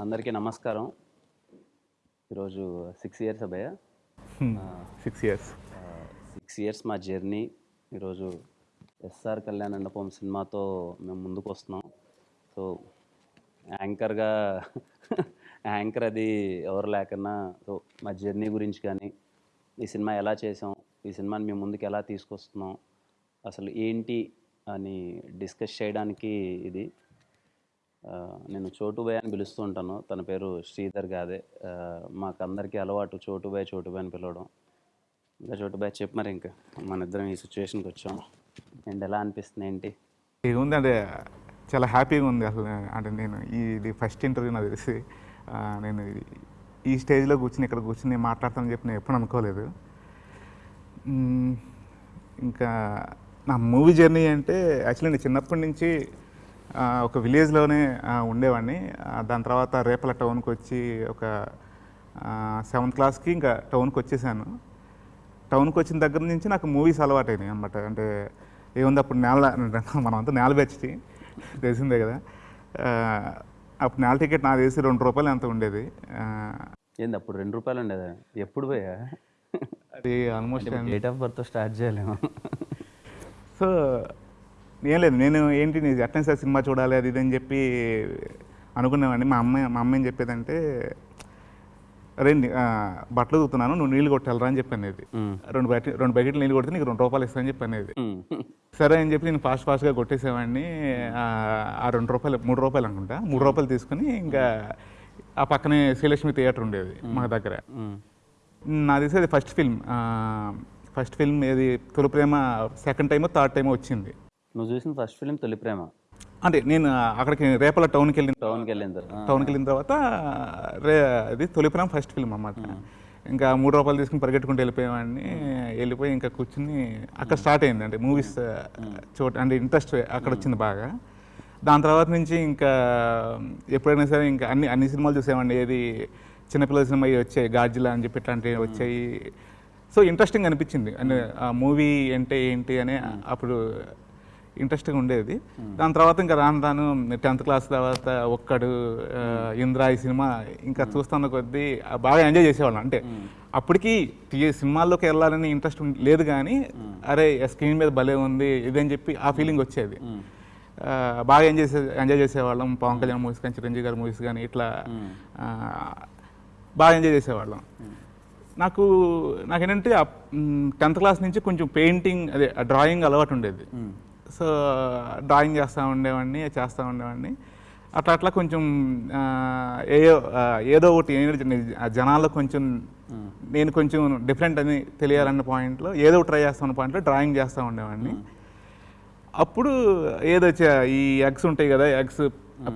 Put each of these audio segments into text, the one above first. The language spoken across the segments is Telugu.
అందరికీ నమస్కారం. ఈరోజు సిక్స్ ఇయర్స్ అబ్బాయ సిక్స్ ఇయర్స్ సిక్స్ ఇయర్స్ మా జర్నీ ఈరోజు ఎస్ఆర్ కళ్యాణ్ మండపం సినిమాతో మేము ముందుకు వస్తున్నాం. సో యాంకర్గా యాంకర్ అది ఎవరు లేకన్నా సో మా జర్నీ గురించి కానీ ఈ సినిమా ఎలా చేసాం ఈ సినిమాని మేము ముందుకు ఎలా తీసుకొస్తున్నాం అసలు ఏంటి అని డిస్కస్ చేయడానికి ఇది. నేను చోటుబాయ్ అని పిలుస్తూ ఉంటాను. తన పేరు శ్రీధర్ గాదే. మాకందరికీ అలవాటు చోటుబాయ్ చోటుబాయ్ అని పిలవడం. ఇంకా చోటుబాయ్ చెప్పు మరి ఇంకా. మన ఇద్దరం ఈ సిచ్యువేషన్కి వచ్చాం. అండ్ ఎలా అనిపిస్తుంది ఏంటి? ఉంది అంటే చాలా హ్యాపీగా ఉంది అసలు. అంటే నేను ఇది ఫస్ట్ ఇంటర్వ్యూ నాకు తెలిసి. నేను ఈ- స్టేజ్లో కూర్చుని ఇక్కడ కూర్చుని మాట్లాడతానని చెప్పి నేను ఎప్పుడు అనుకోలేదు. ఇంకా నా మూవీ జర్నీ అంటే యాక్చువల్లీ నేను చిన్నప్పటి నుంచి ఒక విలేజ్లోనే ఉండేవాడిని. దాని తర్వాత రేపల టౌన్కి వచ్చి ఒక సెవెంత్ క్లాస్కి ఇంకా టౌన్కి వచ్చేసాను. టౌన్కి వచ్చిన దగ్గర నుంచి నాకు మూవీస్ అలవాటైనాయి అనమాట అంటే ఏముంది అప్పుడు నేల మనం అంతా నేల బెచ్చి తెలిసిందే కదా. అప్పుడు నేల టికెట్ నాకు తెలిసి రెండు రూపాయలు ఎంత ఉండేది? ఏంది అప్పుడు రెండు రూపాయలు ఉండేదా? ఎప్పుడు పోయా? అది almost date of birth start చేయలేము. సో ఏం లేదు నేను ఏంటి నీ అటెన్స్ సినిమా చూడాలి అది ఇది అని చెప్పి అనుకునేవాడిని. మా అమ్మాయి మా అమ్మ ఏం చెప్పేదంటే ఆ, బట్టలు చూస్తున్నాను నువ్వు నీళ్ళు కొట్టాలరా అని చెప్పి అనేది. రెండు బకెట్ రెండు బకెట్లు నీళ్ళు కొడితే నీకు రెండు రూపాయలు ఇస్తానని చెప్పి అనేది. సరే అని చెప్పి నేను ఫాస్ట్ ఫాస్ట్గా కొట్టేసేవాడిని. ఆ, రెండు రూపాయలు మూడు రూపాయలు అనుకుంటా. మూడు రూపాయలు తీసుకుని ఇంకా ఆ పక్కనే శ్రీలక్ష్మి థియేటర్ ఉండేది మా. దగ్గర. నా తెలిసి ఫస్ట్ ఫిల్మ్ ఫస్ట్ ఫిల్మ్ ఏది తొలి ప్రేమ సెకండ్ టైమో థర్డ్ టైమో వచ్చింది. నువ్వు చూసిన ఫస్ట్ ఫిలిం తొలి ప్రేమ. అంటే నేను అక్కడికి రేపల టౌన్కి వెళ్ళిన టౌన్కి వెళ్ళిన తర్వాత. టౌన్కి వెళ్ళిన తర్వాత రే అది తొలి ప్రేమ ఫస్ట్ ఫిల్మ్ అన్నమాట. ఇంకా మూడు రూపాయలు తీసుకుని పరిగెట్టుకుంటూ వెళ్ళిపోయేవాడిని వెళ్ళిపోయి ఇంకా కూర్చుని అక్కడ స్టార్ట్ అయింది. అంటే మూవీస్ చోట అంటే ఇంట్రెస్ట్ అక్కడ వచ్చింది బాగా. దాని తర్వాత నుంచి ఇంకా ఎప్పుడైనా సరే ఇంకా అన్ని అన్ని సినిమాలు చూసేవాడిని. ఏది చిన్నపిల్లల సినిమా వచ్చాయి గార్జిలా అని చెప్పి ఇట్లాంటివి వచ్చాయి. సో ఇంట్రెస్టింగ్ అనిపించింది. అంటే ఆ మూవీ అంటే ఏంటి అని అప్పుడు ఇంట్రెస్టింగ్ ఉండేది. దాని తర్వాత ఇంకా రాను రాను టెన్త్ క్లాస్ తర్వాత ఒక్కడు ఇంద్ర ఈ సినిమా ఇంకా చూస్తున్న కొద్దీ బాగా ఎంజాయ్ చేసేవాళ్ళం. అంటే అప్పటికి టీ- సినిమాల్లోకి వెళ్ళాలని ఇంట్రెస్ట్ లేదు కానీ అరే స్క్రీన్ మీద భలే ఉంది ఇదని చెప్పి ఆ ఫీలింగ్ వచ్చేది. బాగా ఎంజాయ్ చేసే ఎంజాయ్ చేసేవాళ్ళం. పవన్ కళ్యాణ్ మూవీస్ కానీ చిరంజీవి గారి మూవీస్ కానీ ఇట్లా బాగా ఎంజాయ్ చేసేవాళ్ళం. నాకు నాకేంటంటే టెన్త్ క్లాస్ నుంచి కొంచెం పెయింటింగ్ అదే డ్రాయింగ్ అలవాటు ఉండేది. సో డ్రాయింగ్ చేస్తూ ఉండేవాడిని చేస్తూ ఉండేవాడిని. అట్లా అట్లా కొంచెం ఏదో ఏదో ఒకటి జనాల్లో కొంచెం నేను కొంచెం డిఫరెంట్ అని తెలియాలన్న పాయింట్లో ఏదో ట్రై చేస్తాన్న పాయింట్లో డ్రాయింగ్ చేస్తూ ఉండేవాడిని. అప్పుడు ఏదో ఈ ఎగ్స్ ఉంటాయి కదా ఎగ్స్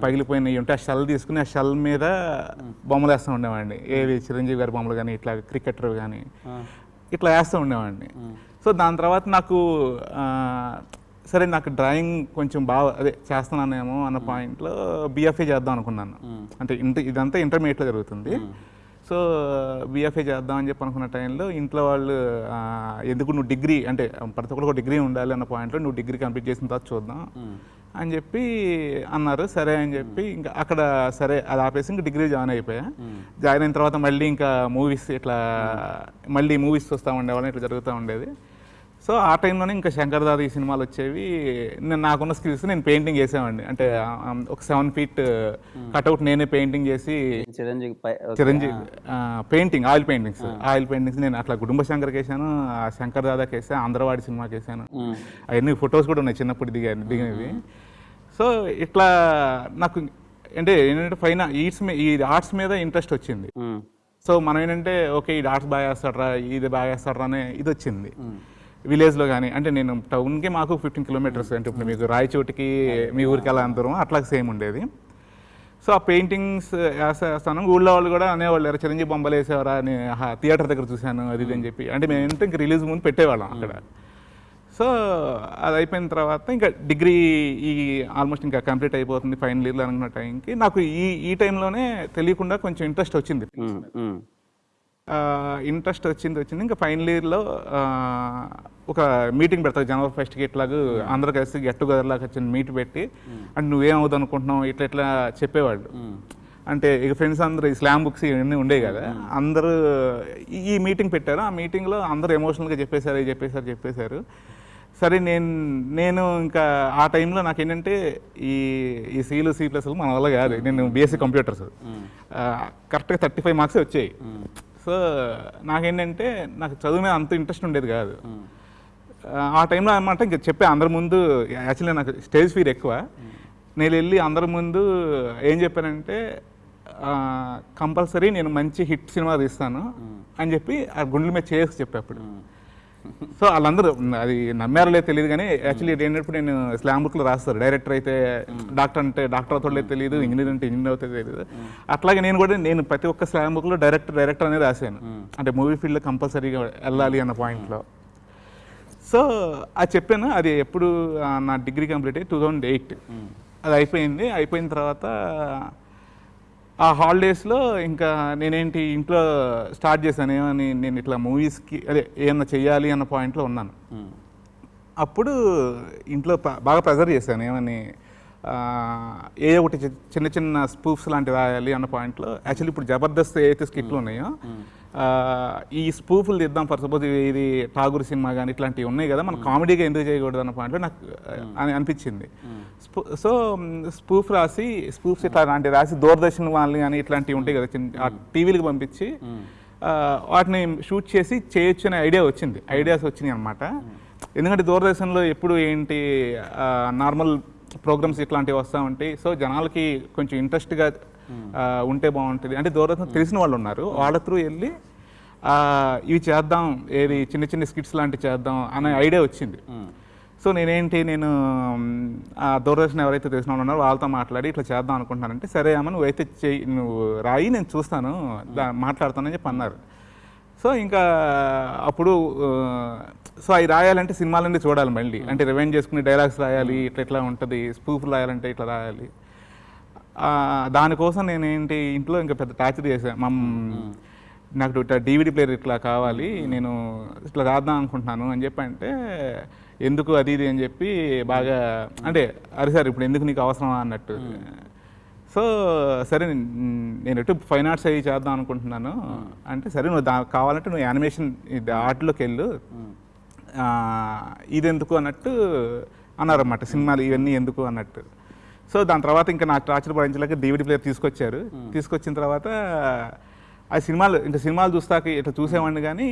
పగిలిపోయినవి ఉంటే ఆ షెల్ తీసుకుని ఆ షెల్ మీద బొమ్మలు వేస్తూ ఉండేవాడిని. ఏవి చిరంజీవి గారి బొమ్మలు కానీ ఇట్లా క్రికెటర్ కానీ ఇట్లా వేస్తూ ఉండేవాడిని. సో దాని తర్వాత నాకు సరే నాకు డ్రాయింగ్ కొంచెం బాగా అదే చేస్తున్నానేమో అన్న పాయింట్లో బిఎఫ్ఏ చేద్దాం అనుకున్నాను. అంటే ఇంటర్ ఇదంతా ఇంటర్మీడియట్లో జరుగుతుంది. సో బిఎఫ్ఏ చేద్దాం అని చెప్పి అనుకున్న టైంలో ఇంట్లో వాళ్ళు ఎందుకు నువ్వు డిగ్రీ అంటే ప్రతి ఒక్కరికి ఒక డిగ్రీ ఉండాలి అన్న పాయింట్లో నువ్వు డిగ్రీ కంప్లీట్ చేసిన తర్వాత చూద్దాం అని చెప్పి అన్నారు. సరే అని చెప్పి ఇంకా అక్కడ సరే అది ఆపేసి ఇంకా డిగ్రీ జాయిన్ అయిపోయా. జాయిన్ అయిన తర్వాత మళ్ళీ ఇంకా మూవీస్ ఇట్లా మళ్ళీ మూవీస్ చూస్తూ ఉండేవాళ్ళం ఇట్లా జరుగుతూ ఉండేది. సో ఆ టైంలోనే ఇంకా శంకర్ దాదా ఈ సినిమాలు వచ్చేవి. నేను నాకున్న స్కిల్స్ నేను పెయింటింగ్ చేసేవాడిని. అంటే ఒక సెవెన్ ఫీట్ కట్అవుట్ నేనే పెయింటింగ్ చేసి Chiranjeevi. Chiranjeevi painting oil paintings. Oil paintings నేను అట్లా కుటుంబ శంకర్కి వేసాను ఆ శంకర్ దాదాకి వేసాను ఆంధ్రవాడి సినిమాకి వేసాను. అవన్నీ ఫొటోస్ కూడా ఉన్నాయి చిన్నప్పుడు దిగా దిగినవి. సో ఇట్లా నాకు అంటే ఏంటంటే పైన ఈట్స్ ఈ ఆర్ట్స్ మీద ఇంట్రెస్ట్ వచ్చింది. సో మనం ఏంటంటే ఓకే ఈ ఆర్ట్స్ బాగా వేస్తాడరా ఇది బాగా వేస్తాడరా అనే ఇది వచ్చింది. విలేజ్లో కానీ అంటే నేను టౌన్కి మాకు ఫిఫ్టీన్ కిలోమీటర్స్ అంటే ఇప్పుడు మీకు రాయచోటికి మీ ఊరికి ఎలా అందరం అట్లా సేమ్ ఉండేది. సో ఆ పెయింటింగ్స్ వేస్తాను ఊళ్ళో వాళ్ళు కూడా అనేవాళ్ళు చిరంజీవి బొమ్మలు వేసేవారా? అని థియేటర్ దగ్గర చూశాను అది ఇది అని చెప్పి. అంటే మేము ఏంటంటే ఇంక రిలీజ్ ముందు పెట్టేవాళ్ళం అక్కడ. సో అది అయిపోయిన తర్వాత ఇంకా డిగ్రీ ఈ ఆల్మోస్ట్ ఇంకా కంప్లీట్ అయిపోతుంది ఫైనల్ ఇయర్లో అనుకున్న టైంకి. నాకు ఈ ఈ టైంలోనే తెలియకుండా కొంచెం ఇంట్రెస్ట్ వచ్చింది. ఇంట్రెస్ట్ వచ్చింది వచ్చింది. ఇంకా ఫైనల్ ఇయర్లో ఒక మీటింగ్ పెడతారు. జనవరి ఫస్ట్కి ఇట్లాగూ అందరూ కలిసి గెట్ టుగెదర్ లాగా వచ్చిన మీట్ పెట్టి అంటే నువ్వేం అవుదాం అనుకుంటున్నావు ఇట్లా ఇట్లా చెప్పేవాళ్ళు. అంటే ఇక ఫ్రెండ్స్ అందరూ ఈ స్లామ్ బుక్స్ ఇవన్నీ ఉండేవి కదా. అందరూ ఈ- మీటింగ్ పెట్టారు. ఆ మీటింగ్లో అందరూ ఎమోషనల్గా చెప్పేశారు చెప్పేశారు చెప్పేశారు. సరే నేను నేను ఇంకా ఆ టైంలో నాకు ఏంటంటే ఈ ఈ సీలు సి ప్లస్ మన వల్ల కాదు. నేను బీఎస్సీ కంప్యూటర్స్ కరెక్ట్గా థర్టీ ఫైవ్ మార్క్స్ వచ్చాయి. సో నాకేంటంటే నాకు చదువు మీద అంత ఇంట్రెస్ట్ ఉండేది కాదు. ఆ, టైంలో అనమాట ఇంకా చెప్పే అందరి ముందు యాక్చువల్లీ నాకు స్టేజ్ ఫీర్ ఎక్కువ. నేను వెళ్ళి అందరి ముందు ఏం చెప్పానంటే కంపల్సరీ నేను మంచి హిట్ సినిమా తీస్తాను అని చెప్పి ఆ గుండెల మీద చేసి చెప్పేప్పుడు. సో వాళ్ళందరూ అది నమ్మారో లేదో తెలియదు కానీ యాక్చువల్లీ ఏంటంటే నేను స్లామ్ బుక్లో రాస్తారు డైరెక్టర్ అయితే డాక్టర్ అంటే డాక్టర్ అవుతాడో తెలియదు ఇంజనీర్ అంటే ఇంజనీర్ అవుతుందో తెలియదు. అట్లాగే నేను కూడా నేను ప్రతి ఒక్క స్లామ్ బుక్లో డైరెక్టర్ డైరెక్టర్ అనేది రాశాను. అంటే మూవీ ఫీల్డ్లో కంపల్సరీగా వెళ్ళాలి అన్న పాయింట్లో సో అది చెప్పాను అది ఎప్పుడు నా డిగ్రీ కంప్లీట్ అయ్యి టూ థౌజండ్ ఎయిట్ అది అయిపోయింది. అయిపోయిన తర్వాత ఆ హాలిడేస్లో ఇంకా నేనేంటి ఇంట్లో స్టార్ట్ చేశాను. ఏమని నేను ఇట్లా మూవీస్కి అదే ఏమన్నా చెయ్యాలి అన్న పాయింట్లో ఉన్నాను. అప్పుడు ఇంట్లో బాగా ప్రెజర్ చేశాను. ఏమని ఏ ఒకటి చిన్న చిన్న స్పూఫ్స్ లాంటివి రాయాలి అన్న పాయింట్లో యాక్చువల్లీ ఇప్పుడు జబర్దస్త్ ఏదైతే స్కిట్లు ఉన్నాయో ఈ స్పూఫ్లు తీద్దాం. ఫర్ సపోజ్ ఇది ఠాగూర్ సినిమా కానీ ఇట్లాంటివి ఉన్నాయి కదా మనం కామెడీగా ఎందుకు చేయకూడదు అన్న పాయింట్లో నాకు అని అనిపించింది. స్పూ- సో స్పూఫ్ రాసి స్పూఫ్స్ ఇట్లా లాంటివి రాసి దూరదర్శన్ వాళ్ళు కానీ ఇట్లాంటివి ఉంటాయి కదా చిన్న టీవీలకు పంపించి వాటిని షూట్ చేసి చేయొచ్చు అనే ఐడియా వచ్చింది. ఐడియాస్ వచ్చినాయి అనమాట ఎందుకంటే దూరదర్శన్లో ఎప్పుడు ఏంటి నార్మల్ ప్రోగ్రామ్స్ ఇట్లాంటివి వస్తూ ఉంటాయి. సో జనాలకి కొంచెం ఇంట్రెస్ట్గా ఉంటే బాగుంటుంది. అంటే దూరదర్శన్ తెలిసిన వాళ్ళు ఉన్నారు. వాళ్ళ త్రూ వెళ్ళి ఇవి చేద్దాం ఏది చిన్న చిన్న స్కిట్స్ లాంటివి చేద్దాం అనే ఐడియా వచ్చింది. సో నేనేంటి నేను ఆ దూరదర్శన్ ఎవరైతే తెలిసిన వాళ్ళు ఉన్నారో వాళ్ళతో మాట్లాడి ఇట్లా చేద్దాం అనుకుంటున్నానంటే సరే అమ్మ నువ్వైతే చెయ్యి నువ్వు రాయి నేను చూస్తాను మాట్లాడతానని చెప్పి అన్నారు. సో ఇంకా అప్పుడు సో అవి రాయాలంటే సినిమాలన్నీ చూడాలి మళ్ళీ. అంటే రివైండ్ చేసుకుని డైలాగ్స్ రాయాలి ఇట్లా ఇట్లా ఉంటుంది స్పూఫ్ రాయాలంటే ఇట్లా రాయాలి. దానికోసం నేను ఏంటి ఇంట్లో ఇంకా పెద్ద టార్చర్ చేశాను మా నాకు ఇట్లా డీవీడీ ప్లేయర్ ఇట్లా కావాలి నేను ఇట్లా రాద్దాం అనుకుంటున్నాను అని చెప్పి అంటే ఎందుకు అది ఇది అని చెప్పి బాగా అంటే అరే సార్ ఇప్పుడు ఎందుకు నీకు అవసరమా అన్నట్టు. సో సరే నేను- ఎటు ఫైన్ ఆర్ట్స్ అయ్యి చేద్దాం అనుకుంటున్నాను. అంటే సరే నువ్వు దా కావాలంటే నువ్వు యానిమేషన్ ఇది ఆర్ట్లోకి వెళ్ళు. ఇది ఎందుకు అన్నట్టు అన్నారన్నమాట సినిమాలు ఇవన్నీ ఎందుకు అన్నట్టు. సో దాని తర్వాత ఇంకా నాకు టార్చర్ భరించలేక డివిడి ప్లేయర్ తీసుకొచ్చారు. తీసుకొచ్చిన తర్వాత ఆ సినిమాలు ఇంకా సినిమాలు చూస్తాక ఇట్లా చూసేవాడిని కానీ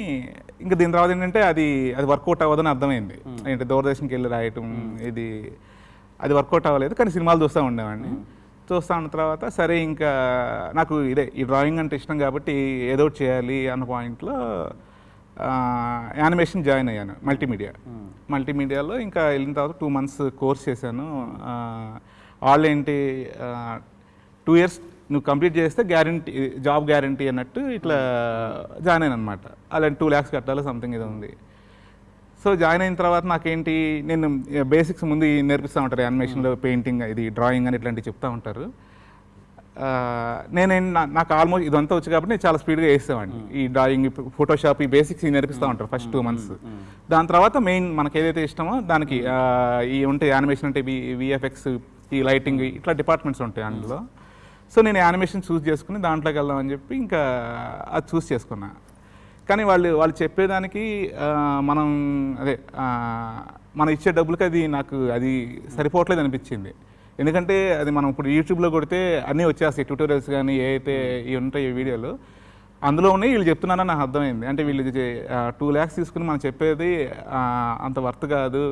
ఇంకా దీని తర్వాత ఏంటంటే అది అది వర్కౌట్ అవ్వదని అర్థమైంది. అంటే దూరదర్శన్కి వెళ్ళి రాయటం ఇది అది వర్కౌట్ అవ్వలేదు కానీ సినిమాలు చూస్తూ ఉండేవాడిని. చూస్తూ ఉన్న తర్వాత సరే ఇంకా నాకు ఇదే ఈ డ్రాయింగ్ అంటే ఇష్టం కాబట్టి ఏదో చేయాలి అన్న పాయింట్లో యానిమేషన్ జాయిన్ అయ్యాను మల్టీమీడియా మల్టీమీడియాలో ఇంకా వెళ్ళిన తర్వాత టూ మంత్స్ కోర్స్ చేశాను. వాళ్ళు ఏంటి టూ ఇయర్స్ నువ్వు కంప్లీట్ చేస్తే గ్యారంటీ జాబ్ గ్యారంటీ అన్నట్టు ఇట్లా జాయిన్ అయ్యాను అనమాట అలా టూ ల్యాక్స్ కట్టాలి సంథింగ్ ఇది ఉంది. సో జాయిన్ అయిన తర్వాత నాకేంటి నేను బేసిక్స్ ముందు నేర్పిస్తూ ఉంటారు యానిమేషన్లో పెయింటింగ్ ఇది డ్రాయింగ్ అని ఇట్లాంటివి చెప్తూ ఉంటారు. నేనేం నాకు ఆల్మోస్ట్ ఇదంతా వచ్చి కాబట్టి నేను చాలా స్పీడ్గా వేసేవాడిని ఈ డ్రాయింగ్ ఫోటోషాప్ ఈ బేసిక్స్ నేర్పిస్తూ ఉంటారు ఫస్ట్ టూ మంత్స్ దాని తర్వాత మెయిన్ మనకి ఏదైతే ఇష్టమో దానికి ఈ ఉంటాయి యానిమేషన్ అంటే విఎఫ్ఎక్స్ ఈ లైటింగ్ ఇట్లా డిపార్ట్మెంట్స్ ఉంటాయి అందులో. సో నేను యానిమేషన్ చూస్ చేసుకుని దాంట్లోకి వెళ్దామని చెప్పి ఇంకా అది చూస్ చేసుకున్నా. కానీ వాళ్ళు వాళ్ళు చెప్పేదానికి మనం అదే మనం ఇచ్చే డబ్బులకి అది నాకు అది సరిపోవట్లేదు అనిపించింది. ఎందుకంటే అది మనం ఇప్పుడు యూట్యూబ్లో కొడితే అన్నీ వచ్చేస్తాయి ట్యూటోరియల్స్ కానీ ఏ అయితే ఇవి ఉంటాయి ఈ వీడియోలు అందులో ఉన్నాయి వీళ్ళు చెప్తున్నారని నాకు అర్థమైంది. అంటే వీళ్ళు టూ ల్యాక్స్ తీసుకుని మనం చెప్పేది అంత వర్త్ కాదు.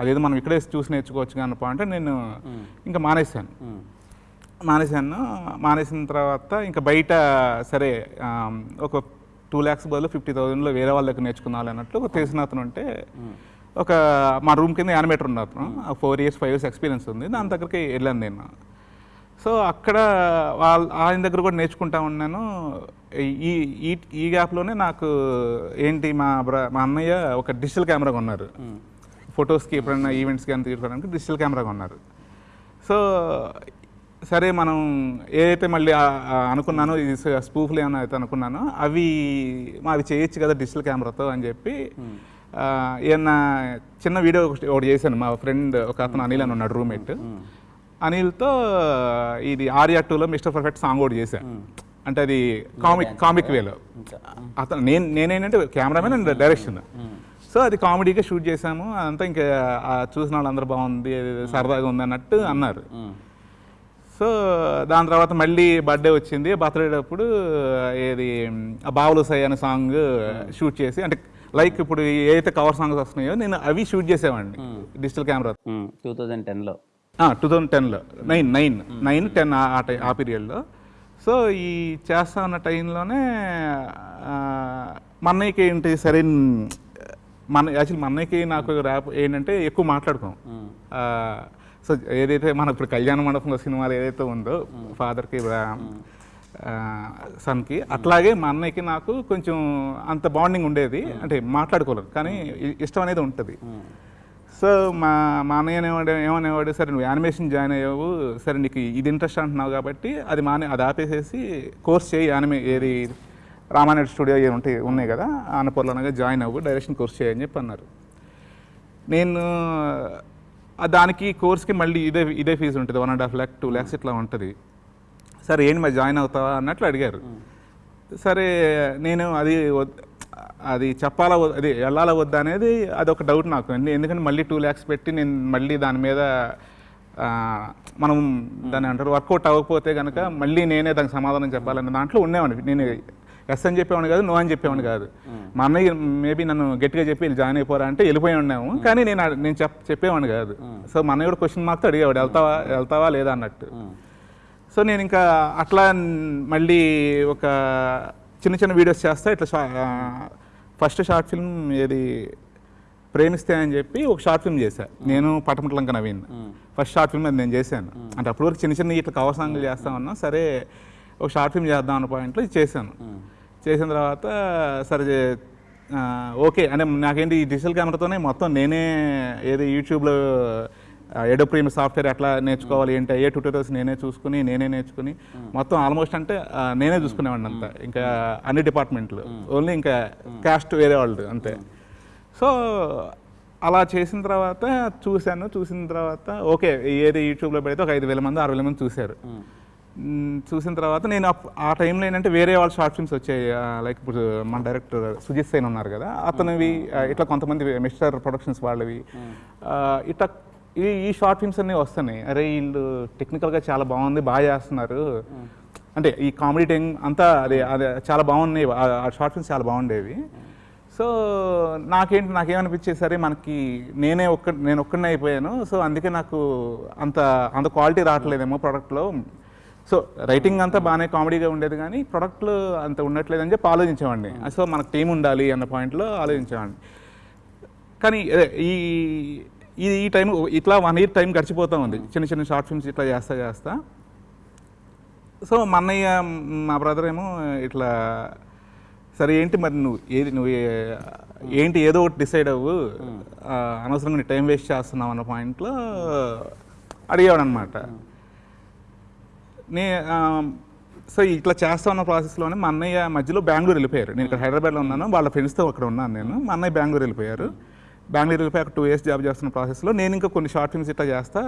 అదేదో మనం ఇక్కడే చూసి నేర్చుకోవచ్చు అన్న పాయింట్ నేను ఇంకా మానేశాను. మానేశాను. మానేసిన తర్వాత ఇంకా బయట సరే ఒక టూ ల్యాక్స్ బదులు ఫిఫ్టీ థౌజండ్లో వేరే వాళ్ళ దగ్గర నేర్చుకున్నాను అన్నట్లు ఒక తెలిసిన అతను ఉంటే ఒక మా రూమ్ కింద యానిమేటర్ ఉన్న అతను. Four years five years experience ఉంది. దాని దగ్గరికి వెళ్ళాను నేను. సో అక్కడ వాళ్ళ ఆయన దగ్గర కూడా నేర్చుకుంటా ఉన్నాను. ఈ ఈ ఈ గ్యాప్లోనే నాకు ఏంటి మా బ్ర మా అన్నయ్య ఒక డిజిటల్ కెమెరా కొన్నారు. ఫొటోస్కి ఎప్పుడైనా ఈవెంట్స్ కానీ తీసుకోవడానికి డిజిటల్ కెమెరా కొన్నారు. సో సరే మనం ఏదైతే మళ్ళీ అనుకున్నానో ఇది స్పూఫ్లు ఏమైనా అయితే అనుకున్నానో అవి అవి చేయొచ్చు కదా డిజిటల్ కెమెరాతో అని చెప్పి ఏమన్నా చిన్న వీడియో ఒకటి ఒకటి చేశాను. మా ఫ్రెండ్ ఒక అతను అనిల్ అని ఉన్నాడు రూమ్మేట్. అనిల్తో ఇది ఆర్యా టూలో మిస్టర్ పర్ఫెక్ట్ సాంగ్ కూడా చేశా. అంటే అది కామిక్ కామిక్ వేలో అతను నేను నేనేంటంటే కెమెరామెన్ అండ్ డైరెక్షన్ సో అది కామెడీగా షూట్ చేశాము. అదంతా ఇంకా చూసిన వాళ్ళందరూ బాగుంది సరదాగా ఉంది అన్నట్టు అన్నారు. సో దాని తర్వాత మళ్ళీ బర్త్డే వచ్చింది. బర్త్డే అప్పుడు ఏది బావులు సై అనే సాంగ్ షూట్ చేసి అంటే లైక్ ఇప్పుడు ఏదైతే కవర్ సాంగ్స్ వస్తున్నాయో నేను అవి షూట్ చేసేవాడిని డిజిటల్ కెమెరా టూ థౌజండ్ టెన్లో టూ థౌజండ్ టెన్లో నైన్ నైన్ నైన్ టెన్ ఆ పీరియడ్లో సో ఈ చేస్తా ఉన్న టైంలోనే మా అన్నయ్యకి ఏంటి సరే మన యాక్చువల్లీ మా అన్నయ్యకి నాకు ర్యాప్ ఏంటంటే ఎక్కువ మాట్లాడుకోం. సో ఏదైతే మన ఇప్పుడు కళ్యాణ మండపంలో సినిమాలు ఏదైతే ఉందో ఫాదర్కి సన్కి అట్లాగే మా అన్నయ్యకి నాకు కొంచెం అంత బాండింగ్ ఉండేది. అంటే మాట్లాడుకోలేదు కానీ ఇష్టం అనేది ఉంటుంది. సో మా మా అన్నయ్య అనేవాడు ఏమనేవాడు సరే నువ్వు యానిమేషన్ జాయిన్ అయ్యావు సరే నీకు ఇది ఇంట్రెస్ట్ అంటున్నావు కాబట్టి అది మానే అది ఆపేసేసి కోర్స్ చేయి యానిమే ఏది రామానాయుడు స్టూడియో ఏ ఉంటాయి ఉన్నాయి కదా ఆనపూర్లోనగా జాయిన్ అవ్వు డైరెక్షన్ కోర్స్ చేయని చెప్పి అన్నారు. నేను దానికి కోర్స్కి మళ్ళీ ఇదే ఇదే ఫీజు ఉంటుంది one and half lakh two lakhs ఇట్లా ఉంటుంది. సరే ఏంటి మరి జాయిన్ అవుతావా? అన్నట్లు అడిగారు. సరే నేను అది అది చెప్పాలా అది వెళ్ళాలా వద్దా అనేది అది ఒక డౌట్ నాకు. ఎందు- ఎందుకంటే మళ్ళీ టూ ల్యాక్స్ పెట్టి నేను మళ్ళీ దాని మీద మనం దాన్ని అంటారు వర్కౌట్ అవ్వకపోతే కనుక మళ్ళీ నేనే దానికి సమాధానం చెప్పాలనే దాంట్లో ఉండేవాడిని. నేను ఎస్ అని చెప్పేవాడిని కాదు నో అని చెప్పేవాడిని కాదు. మా అన్నయ్య మేబీ నన్ను గట్టిగా చెప్పి జాయిన్ అయిపోరా అంటే వెళ్ళిపోయి ఉన్నాము. కానీ నేను అడ- నేను చెప్ చెప్పేవాడిని కాదు. సో మా అన్నయ్య కూడా క్వశ్చన్ మార్క్తో అడిగేవాడు వెళ్తావా వెళ్తావా లేదా అన్నట్టు. సో నేను ఇంకా అట్లా మళ్ళీ ఒక చిన్న చిన్న వీడియోస్ చేస్తా ఇట్లా ఫస్ట్ షార్ట్ ఫిల్మ్ ఏది ప్రేమిస్తే అని చెప్పి ఒక షార్ట్ ఫిల్మ్ చేశా. నేను Patamatlanka Naveen. First short film అది నేను చేశాను. అంటే అప్పటి వరకు చిన్న చిన్న ఇట్లా కవర్ సాంగ్లు చేస్తా ఉన్నా సరే ఒక షార్ట్ ఫిల్మ్ చేద్దాం అన్న పాయింట్లో చేశాను. చేసిన తర్వాత సరే ఓకే. అంటే నాకేంటి ఈ డిజిటల్ కెమెరాతోనే మొత్తం నేనే ఏది యూట్యూబ్లో ఎడో ప్రీమ్ సాఫ్ట్వేర్ ఎట్లా నేర్చుకోవాలి ఏంటి ఏ ట్యూటోరియల్స్ నేనే చూసుకుని నేనే నేర్చుకుని మొత్తం ఆల్మోస్ట్ అంటే నేనే చూసుకునేవాడిని అంతా. ఇంకా అన్ని డిపార్ట్మెంట్లు ఓన్లీ ఇంకా క్యాస్ట్ వేరే వాళ్ళు అంతే. సో అలా చేసిన తర్వాత చూశాను చూసిన తర్వాత ఓకే ఏది యూట్యూబ్లో పెడితే ఒక ఐదు వేల మంది ఆరు వేల మంది చూశారు. చూసిన తర్వాత నేను ఆ టైంలో ఏంటంటే వేరే వాళ్ళ షార్ట్ ఫిల్మ్స్ వచ్చాయి. లైక్ ఇప్పుడు మన డైరెక్టర్ సుజిత్ సేన్ ఉన్నారు కదా అతనివి ఇట్లా కొంతమంది మిస్టర్ ప్రొడక్షన్స్ వాళ్ళవి ఇట్లా ఈ ఈ షార్ట్ ఫిల్మ్స్ అన్నీ వస్తున్నాయి. అరే వీళ్ళు టెక్నికల్గా చాలా బాగుంది బాగా చేస్తున్నారు. అంటే ఈ కామెడీ టైం అంతా అదే అదే చాలా బాగున్నాయి. ఆ- షార్ట్ ఫిల్మ్స్ చాలా బాగుండేవి. సో నాకేంటి నాకేమనిపించేది సరే మనకి నేనే ఒక్క నేను ఒక్కడనే అయిపోయాను. సో అందుకే నాకు అంత అంత క్వాలిటీ రావట్లేదేమో ప్రోడక్ట్లో సో రైటింగ్ అంతా బాగానే కామెడీగా ఉండేది కానీ ప్రోడక్ట్లు అంత ఉండట్లేదని చెప్పి ఆలోచించేవాడిని. సో మనకు టీం ఉండాలి అన్న పాయింట్లో ఆలోచించేవాడిని. కానీ ఈ ఇది ఈ టైం ఇట్లా వన్ ఇయర్ టైం గడిచిపోతూ ఉంది చిన్న చిన్న షార్ట్ ఫిల్మ్స్ ఇట్లా చేస్తా చేస్తా. సో మా అన్నయ్య మా బ్రదర్ ఏమో ఇట్లా సరే ఏంటి మరి నువ్వు ఏది నువ్వు ఏంటి ఏదో ఒకటి డిసైడ్ అవ్వు. అనవసరంగా నీ టైం వేస్ట్ చేస్తున్నావు అన్న పాయింట్లో అడిగాడు అనమాట నే సో ఇట్లా చేస్తా ఉన్న ప్రాసెస్లోనే మా అన్నయ్య మధ్యలో బెంగళూరు వెళ్ళిపోయారు. నేను ఇక్కడ హైదరాబాద్లో ఉన్నాను. వాళ్ళ ఫ్రెండ్స్తో అక్కడ ఉన్నాను నేను. మా అన్నయ్య బెంగళూరు వెళ్ళిపోయారు. బెంగళూరు వెళ్ళిపోయి ఒక టూ ఇయర్స్ జాబ్ చేస్తున్న ప్రాసెస్లో నేను ఇంకా కొన్ని షార్ట్ ఫిల్మ్స్ ఇట్లా చేస్తా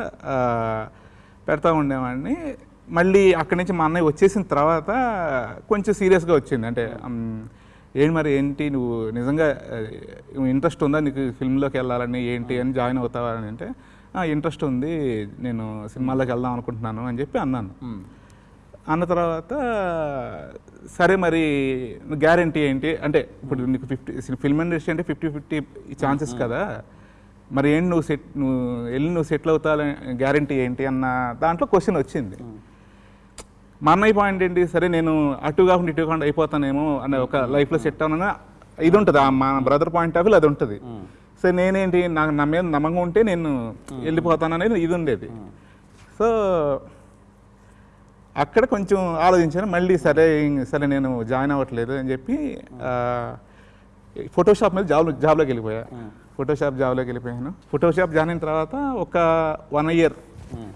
పెడతా ఉండేవాడిని. మళ్ళీ అక్కడి నుంచి మా అన్నయ్య వచ్చేసిన తర్వాత కొంచెం సీరియస్గా వచ్చింది. అంటే ఏంటి మరి ఏంటి? నువ్వు నిజంగా ఇంట్రెస్ట్ ఉందా? నీకు ఫిల్మ్లోకి వెళ్ళాలని ఏంటి అని జాయిన్ అవుతావా అని అంటే ఇంట్రెస్ట్ ఉంది. నేను సినిమాలోకి వెళ్దాం అనుకుంటున్నాను అని చెప్పి అన్నాను. అన్న తర్వాత సరే మరి గ్యారంటీ ఏంటి? అంటే ఇప్పుడు నీకు ఫిఫ్టీ ఫిల్మ్ ఇండస్ట్రీ అంటే ఫిఫ్టీ ఫిఫ్టీ ఛాన్సెస్ కదా. మరి ఏంటి నువ్వు సెట్ నువ్వు వెళ్ళి నువ్వు సెటిల్ అవుతావని గ్యారంటీ ఏంటి? అన్న దాంట్లో క్వశ్చన్ వచ్చింది. మా అన్నయ్య పాయింట్ ఏంటి? సరే నేను అటు కాకుండా ఇటు కాకుండా అయిపోతానేమో అనే ఒక లైఫ్లో సెట్ అవునా ఇది ఉంటుంది. మా బ్రదర్ పాయింట్ ఆఫ్ వ్యూ అది ఉంటుంది. సో నేనేంటి? నాకు నా మీద నమ్మకం ఉంటే నేను వెళ్ళిపోతాను అనేది ఇది ఉండేది. సో అక్కడ కొంచెం ఆలోచించాను. మళ్ళీ సరే సరే నేను జాయిన్ అవ్వట్లేదు అని చెప్పి ఫోటోషాప్ మీద జాబ్ జాబ్లోకి వెళ్ళిపోయా. ఫోటోషాప్ జాబ్లోకి వెళ్ళిపోయాను. ఫోటోషాప్ జాయిన్ అయిన తర్వాత ఒక వన్ ఇయర్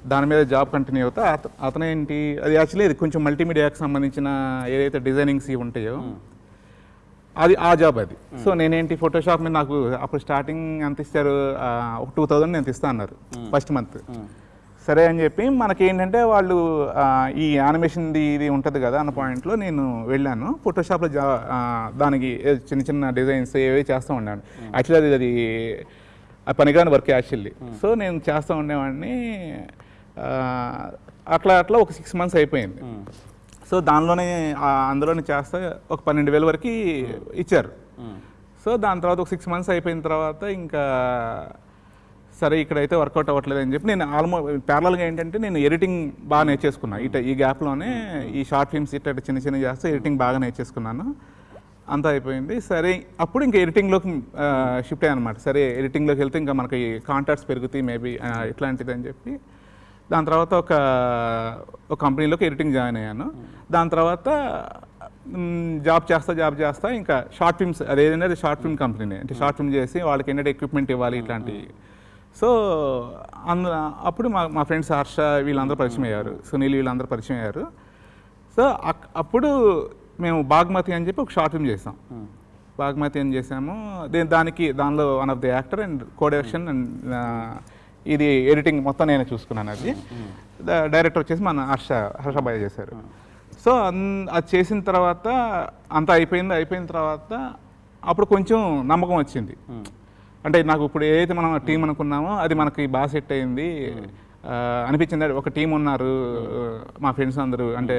దాని మీద జాబ్ కంటిన్యూ అవుతా. అత- అతనేంటి అది యాక్చువల్లీ ఇది కొంచెం మల్టీమీడియాకి సంబంధించిన ఏదైతే డిజైనింగ్స్ ఇవి ఉంటాయో అది ఆ జాబ్ అది. సో నేనేంటి ఫోటోషాప్ మీద నాకు అప్పుడు స్టార్టింగ్ ఎంత ఇస్తారు ఒక టూ థౌజండ్ నేను ఇస్తా అన్నారు ఫస్ట్ మంత్ సరే అని చెప్పి మనకి ఏంటంటే వాళ్ళు ఈ యానిమేషన్ది ఇది ఉంటుంది కదా అన్న పాయింట్లో నేను వెళ్ళాను. ఫోటోషాప్లో జా దానికి చిన్న చిన్న డిజైన్స్ ఏవే చేస్తూ ఉన్నాను. యాక్చువల్లీ అది అది ఆ పనికిరాని వర్క్ యాక్చువల్లీ సో నేను చేస్తూ ఉండేవాడిని అట్లా అట్లా ఒక సిక్స్ మంత్స్ అయిపోయింది. సో దానిలోనే ఆ, అందులోనే చేస్తే ఒక పన్నెండు వేల వరకు ఇచ్చారు. సో దాని తర్వాత ఒక సిక్స్ మంత్స్ అయిపోయిన తర్వాత ఇంకా సరే ఇక్కడైతే వర్కౌట్ అవ్వట్లేదు అని చెప్పి నేను ఆల్మోస్ట్ ప్యారలల్గా ఏంటంటే నేను ఎడిటింగ్ బాగా నేర్చేసుకున్నా. ఇట ఈ గ్యాప్లోనే ఈ షార్ట్ ఫిల్మ్స్ ఇట్లా చిన్న చిన్న చేస్తే ఎడిటింగ్ బాగా నేర్చేసుకున్నాను. అంతా అయిపోయింది. సరే అప్పుడు ఇంకా ఎడిటింగ్లోకి షిఫ్ట్ అయ్యాను అనమాట సరే ఎడిటింగ్లోకి వెళ్తే ఇంకా మనకి కాంటాక్ట్స్ పెరుగుతాయి మేబీ ఇట్లాంటిది అని చెప్పి. దాని తర్వాత ఒక ఒక కంపెనీలోకి ఎడిటింగ్ జాయిన్ అయ్యాను. దాని తర్వాత జాబ్ చేస్తా జాబ్ చేస్తా ఇంకా షార్ట్ ఫిల్మ్స్ అదేంటంటే షార్ట్ ఫిల్మ్ కంపెనీనే. అంటే షార్ట్ ఫిల్మ్ చేసి వాళ్ళకి ఏంటంటే ఎక్విప్మెంట్ ఇవ్వాలి ఇట్లాంటి సో అందు అప్పుడు మా మా ఫ్రెండ్స్ హర్ష వీళ్ళందరూ పరిచయం అయ్యారు. సునీల్ వీళ్ళందరూ పరిచయం అయ్యారు. సో అప్పుడు మేము బాగ్మతి అని చెప్పి ఒక షార్ట్ ఫిల్మ్ చేసాం. బాగ్మతి అని చేసాము? దే- దానికి దానిలో one of the actor and codirection and ఇది ఎడిటింగ్ మొత్తం నేను చూసుకున్నాను అది. డైరెక్టర్ వచ్చేసి మన హర్ష హర్షబాయ్ చేశారు. సో అది చేసిన తర్వాత అంతా అయిపోయింది అయిపోయిన తర్వాత అప్పుడు కొంచెం నమ్మకం వచ్చింది. అంటే నాకు ఇప్పుడు ఏదైతే మనం టీం అనుకున్నామో అది మనకి బాగా సెట్ అయింది. అనిపించింది. ఒక టీం ఉన్నారు మా ఫ్రెండ్స్ అందరూ అంటే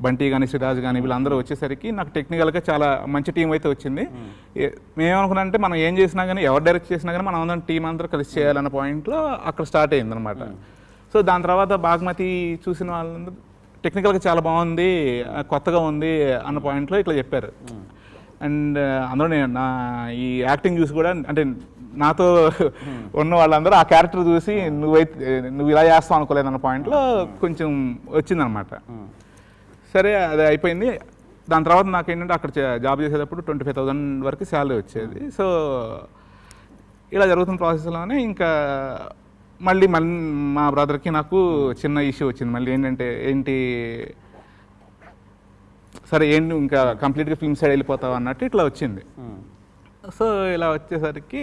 బంటి కానీ సిరాజ్ కానీ వీళ్ళందరూ వచ్చేసరికి నాకు టెక్నికల్గా చాలా మంచి టీం అయితే వచ్చింది. ఏ- మేమనుకున్నా అంటే మనం ఏం చేసినా కానీ ఎవరు డైరెక్ట్ చేసినా కానీ మనం అందరం టీం అందరూ కలిసి చేయాలన్న పాయింట్లో అక్కడ స్టార్ట్ అయింది అనమాట సో దాని తర్వాత బాగ్మతి చూసిన వాళ్ళందరూ టెక్నికల్గా చాలా బాగుంది కొత్తగా ఉంది అన్న పాయింట్లో ఇట్లా చెప్పారు. అండ్ అందులో నేను నా ఈ యాక్టింగ్ చూసి కూడా అంటే నాతో ఉన్న వాళ్ళందరూ ఆ క్యారెక్టర్ చూసి నువ్వైతే నువ్వు ఇలా చేస్తావు అనుకోలేదు అన్న పాయింట్లో కొంచెం వచ్చిందనమాట సరే అది అయిపోయింది. దాని తర్వాత నాకు ఏంటంటే అక్కడ జాబ్ చేసేటప్పుడు ట్వంటీ ఫైవ్ థౌసండ్ వరకు శాలరీ వచ్చేది. సో ఇలా జరుగుతున్న ప్రాసెస్లోనే ఇంకా మళ్ళీ మళ్ళీ మా బ్రదర్కి నాకు చిన్న ఇష్యూ వచ్చింది. మళ్ళీ ఏంటంటే ఏంటి సరే ఏంటి ఇంకా కంప్లీట్గా ఫిల్మ్ సైడ్ వెళ్ళిపోతావు అన్నట్టు ఇట్లా వచ్చింది. సో ఇలా వచ్చేసరికి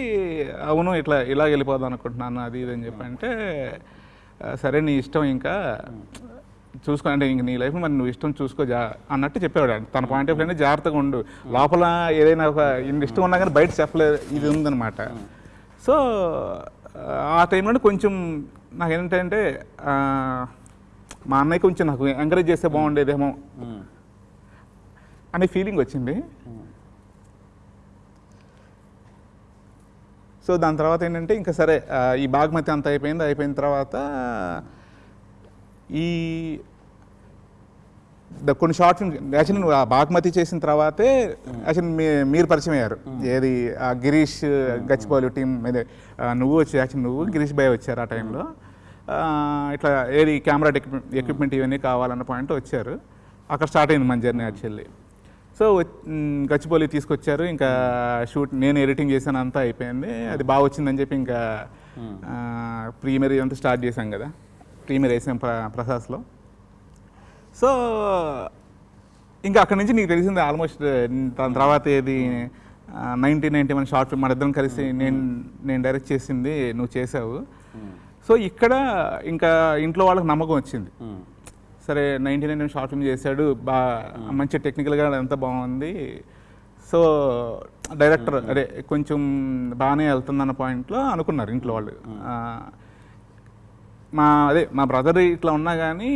అవును ఇట్లా ఇలా వెళ్ళిపోదాం అనుకుంటున్నాను అది ఇది అని చెప్పి అంటే "ఆ, సరే నీ ఇష్టం ఇంకా చూసుకో అంటే ఇంక నీ లైఫ్ మరి నువ్వు ఇష్టం చూసుకో జా అన్నట్టు చెప్పేవాడు. తన పాయింట్ ఆఫ్ వ్యూ జాగ్రత్తగా ఉండు. లోపల ఏదైనా ఒక ఇష్టం ఉన్నా కానీ బయట చెప్పలేదు ఇది ఉందన్నమాట. సో ఆ టైంలో కొంచెం నాకు ఏంటంటే మా అన్నయ్య కొంచెం నాకు ఎంకరేజ్ చేస్తే బాగుండేదేమో. అనే ఫీలింగ్ వచ్చింది. సో దాని తర్వాత ఏంటంటే ఇంకా సరే ఈ బాగ్మతి అంత అయిపోయింది అయిపోయిన తర్వాత ఈ ద- కొన్ని షార్ట్ ఫిల్మ్ యాక్చువల్లీ నువ్వు ఆ బాగ్మతి చేసిన తర్వాతే యాక్చువల్లీ మీ మీరు పరిచయం అయ్యారు. ఏది ఆ గిరీష్ గచ్చిపోలి టీం ఆ, నువ్వు వచ్చి యాక్చువల్లీ నువ్వు గిరీష్ భయ్ వచ్చారు ఆ టైంలో. ఇట్లా ఏది కెమెరా ఎక్విప్మెంట్ ఇవన్నీ కావాలన్న పాయింట్ వచ్చారు. అక్కడ స్టార్ట్ అయింది మన journey actually. So hmm, Gachibowli తీసుకొచ్చారు. ఇంకా షూట్ నేను ఎడిటింగ్ చేశాను అంతా అయిపోయింది. అది బాగా వచ్చిందని చెప్పి ఇంకా ప్రీమియర్ అంతా స్టార్ట్ చేశాం కదా. ప్రీమియర్ వేసాం ప్ర ప్రసాస్లో సో ఇంకా అక్కడి నుంచి నీకు తెలిసింది ఆల్మోస్ట్ దాని తర్వాత ఏది nineteen ninety one short film మన ఇద్దరం కలిసి నేను నేను డైరెక్ట్ చేసింది నువ్వు చేసావు సో ఇక్కడ ఇంకా ఇంట్లో వాళ్ళకి నమ్మకం వచ్చింది. సరే నైన్టీ నైన్ షార్ట్ ఫిల్మ్ చేశాడు. బా మంచి టెక్నికల్గా అంతా బాగుంది. సో డైరెక్టర్ అదే కొంచెం బాగానే వెళ్తుందన్న పాయింట్లో అనుకున్నారు ఇంట్లో వాళ్ళు. మా అదే మా బ్రదర్ ఇట్లా ఉన్నా కానీ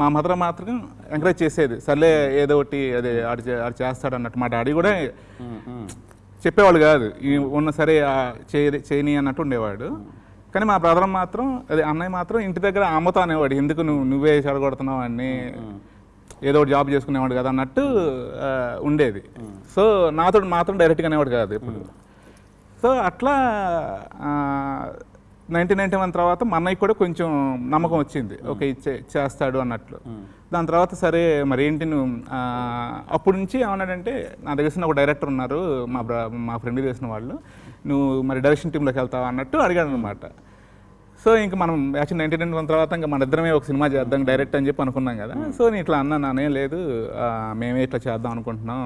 మా మదర్ మాత్రం ఎంకరేజ్ చేసేది. సర్లే ఏదో ఒకటి అదే ఆడు ఆడు చేస్తాడు అన్నట్టు. మా డాడీ కూడా చెప్పేవాళ్ళు కాదు. ఈ ఉన్న సరే చేయని అన్నట్టు ఉండేవాడు. కానీ మా బ్రదర్ మాత్రం అదే అన్నయ్య మాత్రం ఇంటి దగ్గర అమ్మతో అనేవాడు. ఎందుకు నువ్వు నువ్వే చెడగొడుతున్నావు అని ఏదో ఒకటి జాబ్ చేసుకునేవాడు కదా అన్నట్టు ఉండేది. సో నాతో మాత్రం డైరెక్ట్గా అనేవాడు కాదు ఇప్పుడు సో అట్లా నైన్టీన్ నైన్టీ వన్ తర్వాత మా అన్నయ్య కూడా కొంచెం నమ్మకం వచ్చింది. ఓకే చేస్తాడు అన్నట్లు. దాని తర్వాత సరే మరి ఏంటి నువ్వు అప్పటి నుంచి ఏమన్నాడంటే నా దగ్గర తెలిసిన ఒక డైరెక్టర్ ఉన్నారు మా బ్ర మా ఫ్రెండ్ తెలిసిన వాళ్ళు. నువ్వు మరి డైరెక్షన్ టీంలోకి వెళ్తావా అన్నట్టు అడిగాడు అనమాట సో ఇంక మనం యాక్చువల్ నైన్టీ వన్ తర్వాత ఇంకా మన ఇద్దరమే ఒక సినిమా చేద్దాం డైరెక్ట్ అని చెప్పి అనుకున్నాం కదా. సో నేను ఇట్లా అన్నా నానే లేదు మేమే ఇట్లా చేద్దాం అనుకుంటున్నాం.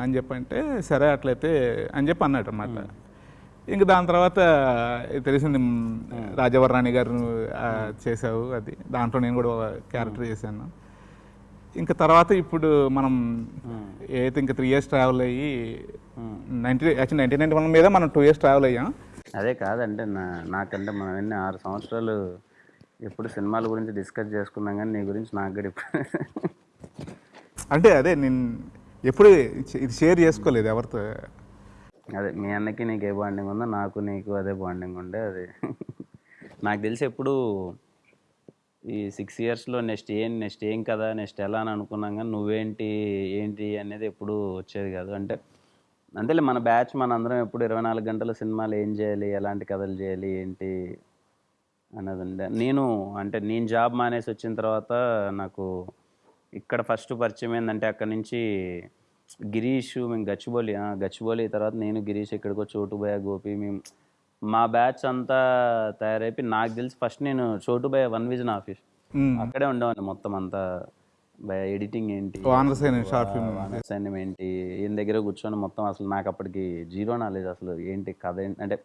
అని చెప్పంటే సరే అట్లయితే అని చెప్పి అన్నాడు అనమాట ఇంకా దాని తర్వాత తెలిసింది రాజవరరాణి గారు చేసావు అది. దాంట్లో నేను కూడా క్యారెక్టర్ చేశాను. ఇంకా తర్వాత ఇప్పుడు మనం ఏదైతే ఇంకా త్రీ ఇయర్స్ ట్రావెల్ అయ్యి ninety actual nineteen ninety one మీద మనం టూ ఇయర్స్ ట్రావెల్ అయ్యాం. అదే కాదంటే నా నాకంటే మనం ఎన్ని ఆరు సంవత్సరాలు ఎప్పుడు సినిమాల గురించి డిస్కస్ చేసుకున్నాం కానీ నీ గురించి నాకు కూడా ఇప్పుడు అంటే అదే నేను ఎప్పుడు ఇది షేర్ చేసుకోలేదు ఎవరితో. అదే మీ అన్నకి నీకు ఏ బాండింగ్ ఉందో నాకు నీకు అదే బాండింగ్ ఉండే అది. నాకు తెలిసి ఎప్పుడు ఈ సిక్స్ ఇయర్స్లో నెక్స్ట్ ఏం నెక్స్ట్ ఏం కదా నెక్స్ట్ ఎలా అని అనుకున్నాం కానీ నువ్వేంటి ఏంటి అనేది ఎప్పుడు వచ్చేది కాదు. అంటే అంతేలే మన బ్యాచ్ మన అందరం ఎప్పుడు ఇరవై నాలుగు గంటల సినిమాలు ఏం చేయాలి ఎలాంటి కథలు చేయాలి ఏంటి అన్నది ఉండే. నేను అంటే నేను జాబ్ మానేసి వచ్చిన తర్వాత నాకు ఇక్కడ ఫస్ట్ పరిచయం ఏంటంటే అక్కడ నుంచి గిరీష్ మేము గచ్చిబౌలి ఆ, గచ్చిబౌలి తర్వాత నేను గిరీష్ ఇక్కడికి వచ్చి చోటుబయ గోపి మేము మా బ్యాచ్ అంతా తయారైపోయి నాకు తెలిసి ఫస్ట్ నేను చోటుబయ వన్ విజన్ ఆఫీస్. అక్కడే ఉండేవాడిని మొత్తం అంతా. ఎడిటింగ్ ఏంటి? Short film. అసైన్యం ఏంటి? ఈయన దగ్గర కూర్చొని మొత్తం అసలు నాకు అప్పటికి జీరో నాలెడ్జ్ అసలు. ఏంటి కథ ఏంటి? అంటే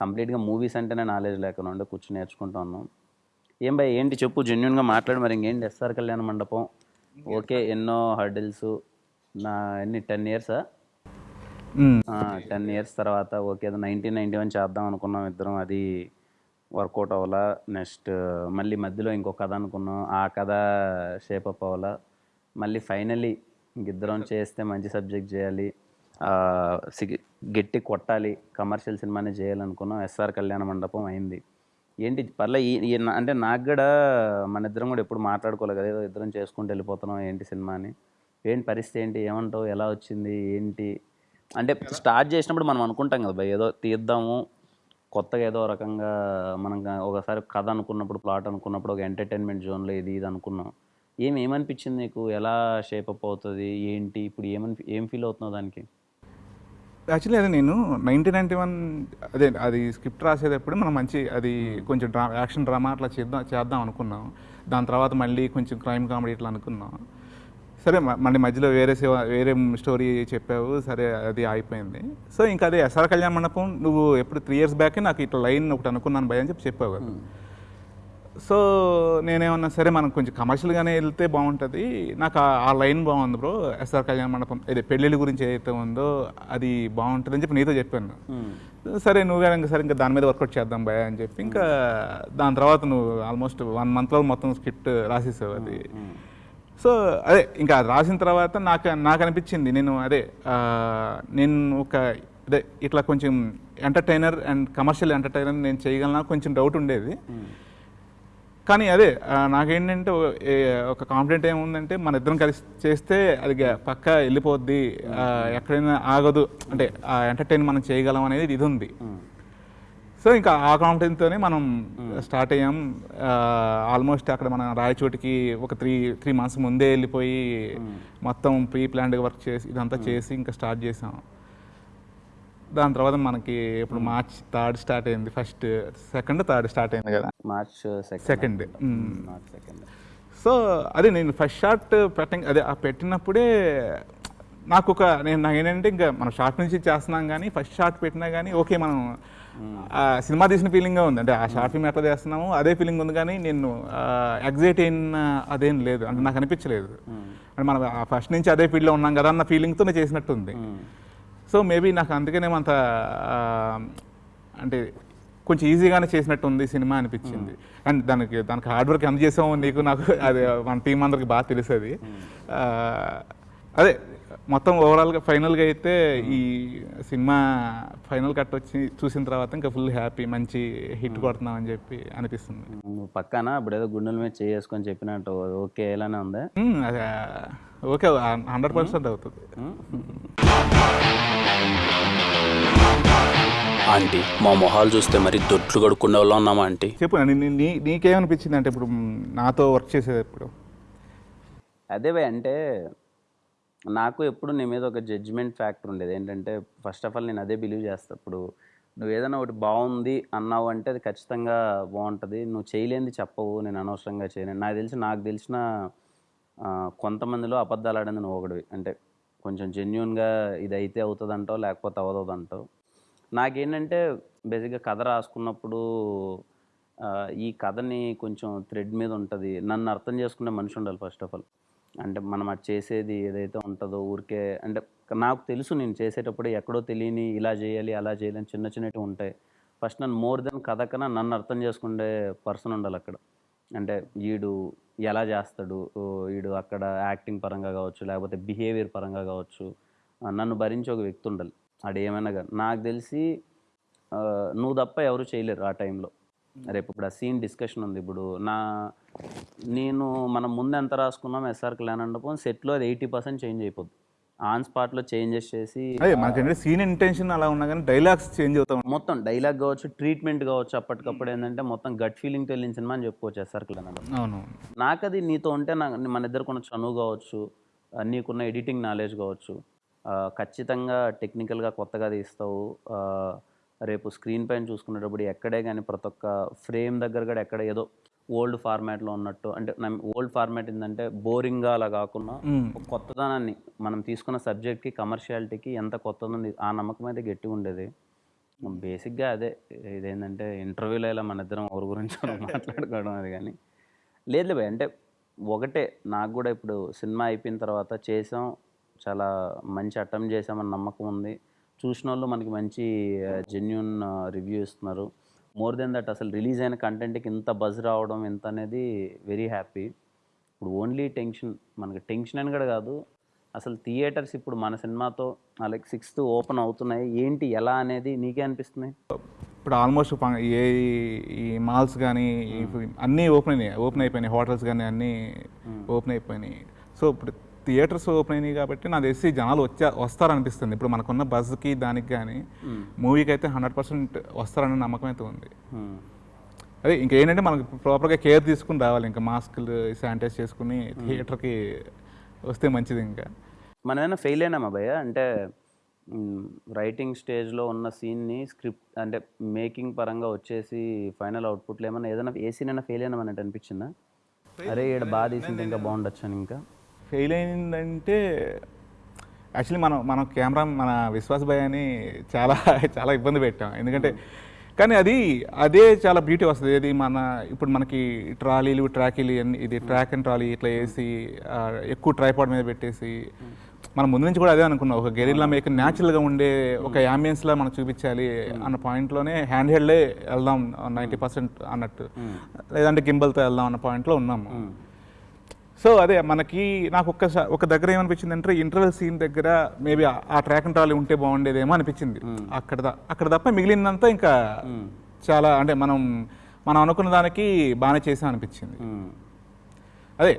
కంప్లీట్గా మూవీస్ అంటేనే నాలెడ్జ్ లేకుండా ఉండే కూర్చొని నేర్చుకుంటా ఉన్నాం. ఏం భయ్ ఏంటి చెప్పు? జెన్యున్గా మాట్లాడు మరి. ఇంకేంటి? ఎస్ఆర్ కళ్యాణ మండపం. ఓకే ఎన్నో హర్డిల్స్ నా ఎన్ని? టెన్ ఇయర్సా టెన్ ఇయర్స్ తర్వాత ఓకే నైన్టీన్ నైన్టీ వన్ చేద్దాం అనుకున్నాం ఇద్దరం. అది వర్కౌట్ అవ్వాలా? నెక్స్ట్ మళ్ళీ మధ్యలో ఇంకో కథ అనుకున్నాం. ఆ కథ షేప్ అప్ అవ్వాలా? మళ్ళీ ఫైనలీ ఇద్దరం చేస్తే మంచి సబ్జెక్ట్ చేయాలి. గట్టి కొట్టాలి. కమర్షియల్ సినిమానే చేయాలనుకున్నాం. ఎస్ఆర్ కళ్యాణ మండపం అయింది. ఏంటి పర్లే ఈ అంటే నాకు కూడా మన ఇద్దరం కూడా ఎప్పుడు మాట్లాడుకోలేదు కదా. ఏదో ఇద్దరం చేసుకుంటూ వెళ్ళిపోతున్నాం ఏంటి సినిమా అని. ఏంటి పరిస్థితి ఏంటి? ఏమంటావు? ఎలా వచ్చింది? ఏంటి? అంటే స్టార్ట్ చేసినప్పుడు మనం అనుకుంటాం కదా భయ్ ఏదో తీద్దాము. కొత్తగా ఏదో రకంగా మనం ఒకసారి కథ అనుకున్నప్పుడు ప్లాట్ అనుకున్నప్పుడు ఒక ఎంటర్టైన్మెంట్ జోన్లో ఇది ఇది అనుకున్నాం. ఏం ఏమనిపించింది నీకు? ఎలా షేప్ అప్ అవుతుంది? ఏంటి? ఇప్పుడు ఏమని ఏం ఫీల్ అవుతున్నావు దానికి? యాక్చువల్లీ అదే నేను నైన్టీన్ నైన్టీ వన్ అదే అది స్క్రిప్ట్ రాసేటప్పుడు మనం మంచి అది కొంచెం డ్రా యాక్షన్ డ్రామా అట్లా చేద్దాం చేద్దాం అనుకున్నాం. దాని తర్వాత మళ్ళీ కొంచెం క్రైమ్ కామెడీ ఇట్లా అనుకున్నాం. సరే మళ్ళీ మధ్యలో వేరే సేవ వేరే స్టోరీ చెప్పావు సరే అది అయిపోయింది సో ఇంకా అదే ఎస్ఆర్ కళ్యాణ మండపం నువ్వు ఎప్పుడు త్రీ ఇయర్స్ బ్యాక్ నాకు ఇట్లా లైన్ ఒకటి అనుకున్నాను భయ అని చెప్పి చెప్పావు కదా. సో నేనేమన్నా సరే మనం కొంచెం కమర్షియల్గానే వెళ్తే బాగుంటుంది. నాకు ఆ- లైన్ బాగుంది బ్రో ఎస్ఆర్ కళ్యాణ మండపం. అదే పెళ్ళిళ్ళ గురించి ఏదైతే ఉందో అది బాగుంటుంది అని చెప్పి నీతో చెప్పాను. సరే నువ్వే ఇంకా సరే ఇంకా దాని మీద వర్కౌట్ చేద్దాం భయ అని చెప్పి ఇంకా దాని తర్వాత నువ్వు ఆల్మోస్ట్ వన్ మంత్లో మొత్తం స్క్రిప్ట్ రాసేసావు అది. సో అదే ఇంకా అది రాసిన తర్వాత నాకు నాకు అనిపించింది. నేను అదే నేను ఒక అదే ఇట్లా కొంచెం ఎంటర్టైనర్ అండ్ కమర్షియల్ ఎంటర్టైనర్ నేను చేయగలనా కొంచెం డౌట్ ఉండేది. కానీ అదే నాకేంటంటే ఒక కాన్ఫిడెంట్ ఏముందంటే మన ఇద్దరం కలిసి చేస్తే అది పక్క పక్కా వెళ్ళిపోద్ది. ఎక్కడైనా ఆగదు. అంటే ఆ ఎంటర్టైన్ మనం చేయగలం అనేది ఇది ఉంది. సో ఇంకా ఆ కాన్ఫిడెన్స్తోనే మనం స్టార్ట్ అయ్యాం. ఆల్మోస్ట్ అక్కడ మన రాయచోటికి ఒక త్రీ త్రీ మంత్స్ ముందే వెళ్ళిపోయి మొత్తం ప్రీ ప్లాన్డ్ వర్క్ చేసి ఇదంతా చేసి ఇంకా స్టార్ట్ చేసాం. దాని తర్వాత మనకి ఇప్పుడు మార్చ్ థర్డ్ స్టార్ట్ అయింది. ఫస్ట్ సెకండ్ థర్డ్ స్టార్ట్ అయింది కదా? మార్చ్ సెకండ్ సెకండ్ సో అదే నేను ఫస్ట్ షార్ట్ పెట్ట అదే ఆ పెట్టినప్పుడే నాకు ఒక నేను నాకు ఏంటంటే ఇంకా మనం షార్ట్ నుంచి చేస్తున్నాం కానీ ఫస్ట్ షార్ట్ పెట్టినా కానీ ఓకే మనం సినిమా తీసిన ఫీలింగ్గా ఉంది. అంటే ఆ షార్ట్ ఫిల్మ్ ఎట్లా చేస్తున్నాము అదే ఫీలింగ్ ఉంది కానీ నేను ఎగ్జైట్ అయిన అదేం లేదు. అంటే నాకు అనిపించలేదు. అంటే మనం ఫస్ట్ నుంచి అదే ఫీల్డ్లో ఉన్నాం కదా అన్న ఫీలింగ్తో నేను చేసినట్టుంది సో మేబీ నాకు అందుకనే అంత అంటే కొంచెం ఈజీగానే చేసినట్టు ఉంది సినిమా అనిపించింది. అండ్ దానికి దానికి హార్డ్ వర్క్ ఎంత చేసామో నీకు నాకు అది మన టీం అందరికి బాగా తెలుసు అది అదే మొత్తం ఓవరాల్గా ఫైనల్గా అయితే ఈ సినిమా ఫైనల్ కట్ వచ్చి చూసిన తర్వాత ఇంకా ఫుల్ హ్యాపీ మంచి హిట్ కొడుతున్నాం అని చెప్పి అనిపిస్తుంది. పక్కన ఇప్పుడు ఏదో గుండెల మీద చేసుకొని చెప్పినట్టు ఓకే ఇలానే ఉందా? అది ఓకే హండ్రెడ్ పర్సెంట్ అవుతుంది. ఆంటీ మా మొహాలు చూస్తే మరి దొడ్లు కడుక్కునే వాళ్ళం ఉన్నామా ఆంటీ? చెప్పు నీ- నీ- నీ నీకేమనిపించింది అంటే ఇప్పుడు నాతో వర్క్ చేసేటప్పుడు అదే భయ్ అంటే నాకు ఎప్పుడు నీ మీద ఒక జడ్జిమెంట్ ఫ్యాక్టర్ ఉండేది. ఏంటంటే ఫస్ట్ ఆఫ్ ఆల్ నేను అదే బిలీవ్ చేస్తా. ఇప్పుడు నువ్వు ఏదైనా ఒకటి బాగుంది అన్నావు అంటే అది ఖచ్చితంగా బాగుంటుంది. నువ్వు చేయలేనిది చెప్పవు నేను అనవసరంగా చేయను. నాకు తెలిసి నాకు తెలిసిన కొంతమందిలో అబద్ధాలు ఆడింది నువ్వు ఒకటివి అంటే కొంచెం జెన్యున్గా ఇది అయితే అవుతుంది అంటావు లేకపోతే అవ్వదు నాకేంటంటే బేసిక్గా కథ రాసుకున్నప్పుడు ఈ కథని కొంచెం థ్రెడ్ మీద ఉంటుంది. నన్ను అర్థం చేసుకునే మనిషి ఉండాలి ఫస్ట్ ఆఫ్ ఆల్ అంటే మనం అది చేసేది ఏదైతే ఉంటుందో ఊరికే అంటే నాకు తెలుసు నేను చేసేటప్పుడు ఎక్కడో తెలియని ఇలా చేయాలి అలా చేయాలి అని చిన్న చిన్నవి ఉంటాయి. ఫస్ట్ నన్ను మోర్ దెన్ కథ కన్నా నన్ను అర్థం చేసుకునే పర్సన్ ఉండాలి అక్కడ. అంటే వీడు ఎలా చేస్తాడు? వీడు అక్కడ యాక్టింగ్ పరంగా కావచ్చు లేకపోతే బిహేవియర్ పరంగా కావచ్చు నన్ను భరించే ఒక వ్యక్తి ఉండాలి. అది ఏమైనా కానీ నాకు తెలిసి నువ్వు తప్ప ఎవరు చేయలేరు ఆ టైంలో. రేపు ఇప్పుడు ఆ సీన్ డిస్కషన్ ఉంది. ఇప్పుడు నా నేను మనం ముందు ఎంత రాసుకున్నాం ఎస్ఆర్ కళ్యాణ్ మండపం సెట్లో అది ఎయిటీ పర్సెంట్ చేంజ్ అయిపోద్ది. ఆన్ స్పాట్లో చేంజెస్ చేసి సీన్ ఇంటెన్షన్ అలా ఉన్నా కానీ డైలాగ్స్ చేంజ్ అవుతా. మొత్తం డైలాగ్ కావచ్చు ట్రీట్మెంట్ కావచ్చు అప్పటికప్పుడు ఏంటంటే మొత్తం గట్ ఫీలింగ్తో వెళ్ళిన సినిమా అని చెప్పుకోవచ్చు ఎస్ఆర్ మండపం అవును. నాకు అది నీతో ఉంటే నా మన ఇద్దరికి ఉన్న చనువు కావచ్చు నీకున్న ఎడిటింగ్ నాలెడ్జ్ కావచ్చు ఖచ్చితంగా టెక్నికల్గా కొత్తగా తీస్తావు రేపు స్క్రీన్ పైన చూసుకునేటప్పుడు ఎక్కడే కానీ ప్రతి ఒక్క ఫ్రేమ్ దగ్గర కూడా ఎక్కడ ఏదో ఓల్డ్ ఫార్మాట్లో ఉన్నట్టు అంటే ఓల్డ్ ఫార్మాట్ ఏంటంటే బోరింగ్గా అలా కాకుండా కొత్తదనాన్ని మనం తీసుకున్న సబ్జెక్ట్కి కమర్షియాలిటీకి ఎంత కొత్తది ఆ నమ్మకం అయితే గట్టిగా ఉండేది. బేసిక్గా అదే ఇదేంటంటే ఇంటర్వ్యూలో ఇలా మన ఇద్దరం ఎవరి గురించి మాట్లాడుకోవడం అది కానీ. లేదు భయ్ అంటే ఒకటే నాకు కూడా ఇప్పుడు సినిమా అయిపోయిన తర్వాత చేసాం చాలా మంచి అటెంప్ట్ చేసామని నమ్మకం ఉంది. చూసిన వాళ్ళు మనకి మంచి జెన్యున్ రివ్యూ ఇస్తున్నారు. మోర్ దెన్ దట్ అసలు రిలీజ్ అయిన కంటెంట్కి ఇంత బజ్ రావడం ఎంత అనేది వెరీ హ్యాపీ ఇప్పుడు ఓన్లీ టెన్షన్ మనకి టెన్షన్ అని కూడా కాదు. అసలు థియేటర్స్ ఇప్పుడు మన సినిమాతో లైక్ సిక్స్త్ ఓపెన్ అవుతున్నాయి. ఏంటి ఎలా అనేది నీకే అనిపిస్తుంది? ఇప్పుడు ఆల్మోస్ట్ ఏ ఈ మాల్స్ కానీ అన్నీ ఓపెన్ అయినాయి. ఓపెన్ అయిపోయినాయి. హోటల్స్ కానీ అన్నీ ఓపెన్ అయిపోయినాయి. సో ఇప్పుడు థియేటర్స్ ఓపెన్ అయినాయి కాబట్టి నాకు తెలిసి జనాలు వచ్చా వస్తారనిపిస్తుంది. ఇప్పుడు మనకున్న బజ్కి దానికి కానీ మూవీకి అయితే హండ్రెడ్ పర్సెంట్ వస్తారనే నమ్మకం అయితే ఉంది. అదే ఇంకేంటంటే మనకు ప్రాపర్గా కేర్ తీసుకుని రావాలి. ఇంకా మాస్కులు శానిటైజ్ చేసుకుని థియేటర్కి వస్తే మంచిది ఇంకా. మనం ఏమైనా ఫెయిల్ అయినామా భయ్య? అంటే రైటింగ్ స్టేజ్లో ఉన్న సీన్ని స్క్రిప్ట్ అంటే మేకింగ్ పరంగా వచ్చేసి ఫైనల్ అవుట్పుట్లో ఏమైనా ఏదైనా ఏ సీన్ అయినా ఫెయిల్ అయినామని అంటే అనిపించిందా? అరే ఇక్కడ బాగా తీసింది ఇంకా బాగుండొచ్చు అని ఇంకా. ఫెయిల్ అయిందంటే యాక్చువల్లీ మనం మనం కెమెరా మన విశ్వాస్ భయ్ అని చాలా చాలా ఇబ్బంది పెట్టాం. ఎందుకంటే కానీ అది అదే చాలా బ్యూటీ వస్తుంది. ఇది మన ఇప్పుడు మనకి ట్రాలీలు ట్రాకీలు అన్ని ఇది ట్రాక్ అండ్ ట్రాలీ ఇట్లా వేసి ఎక్కువ ట్రైపాడ్ మీద పెట్టేసి మనం ముందు నుంచి కూడా అదే అనుకున్నాం. ఒక గెరిల్లా మేక్ న్యాచురల్గా ఉండే ఒక లా మనం చూపించాలి అన్న పాయింట్లోనే హ్యాండ్ హెల్డే వెళ్దాం నైంటీ పర్సెంట్ అన్నట్టు. లేదంటే గింబల్తో వెళ్దాం అన్న పాయింట్లో ఉన్నాము సో అదే మనకి నాకు ఒక్క ఒక దగ్గర ఏమనిపించింది అంటే ఇంటర్వెల్ సీన్ దగ్గర మేబీ ఆ ట్రాక్ అండ్ ట్రాలీ ఉంటే బాగుండేదేమో అనిపించింది. అక్కడ అక్కడ తప్ప మిగిలినంతా ఇంకా చాలా అంటే మనం మనం అనుకున్న దానికి బాగానే చేసాం అనిపించింది. అదే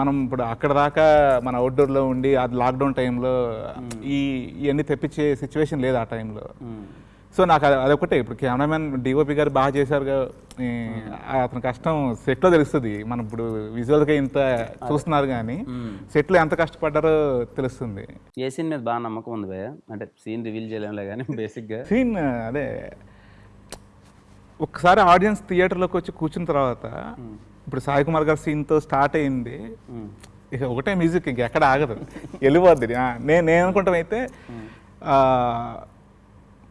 మనం ఇప్పుడు అక్కడ దాకా మన అవుట్డోర్లో ఉండి అది లాక్డౌన్ టైంలో ఈ ఇవన్నీ తెప్పించే సిచ్యువేషన్ లేదు ఆ టైంలో. సో నాకు అది అదొకటే ఇప్పుడు కెమెరామెన్ డిఓపి గారు బాగా చేశారు అతని కష్టం సెట్లో తెలుస్తుంది. మనం ఇప్పుడు విజువల్గా ఇంత చూస్తున్నారు కానీ సెట్లో ఎంత కష్టపడ్డారో తెలుస్తుంది. ఏ సీన్ మీద బాగా నమ్మకం ఉంది అంటే సీన్ రివీల్ చేయలేంలే కానీ బేసిక్గా. సీన్ అదే ఒక్కసారి ఆడియన్స్ థియేటర్లోకి వచ్చి కూర్చున్న తర్వాత ఇప్పుడు సాయి కుమార్ గారి సీన్తో స్టార్ట్ అయింది. ఇక ఒకటే మ్యూజిక్ ఇంక ఎక్కడ ఆగదు. వెళ్ళిపోద్ది. నేను నేను అనుకుంటాం అయితే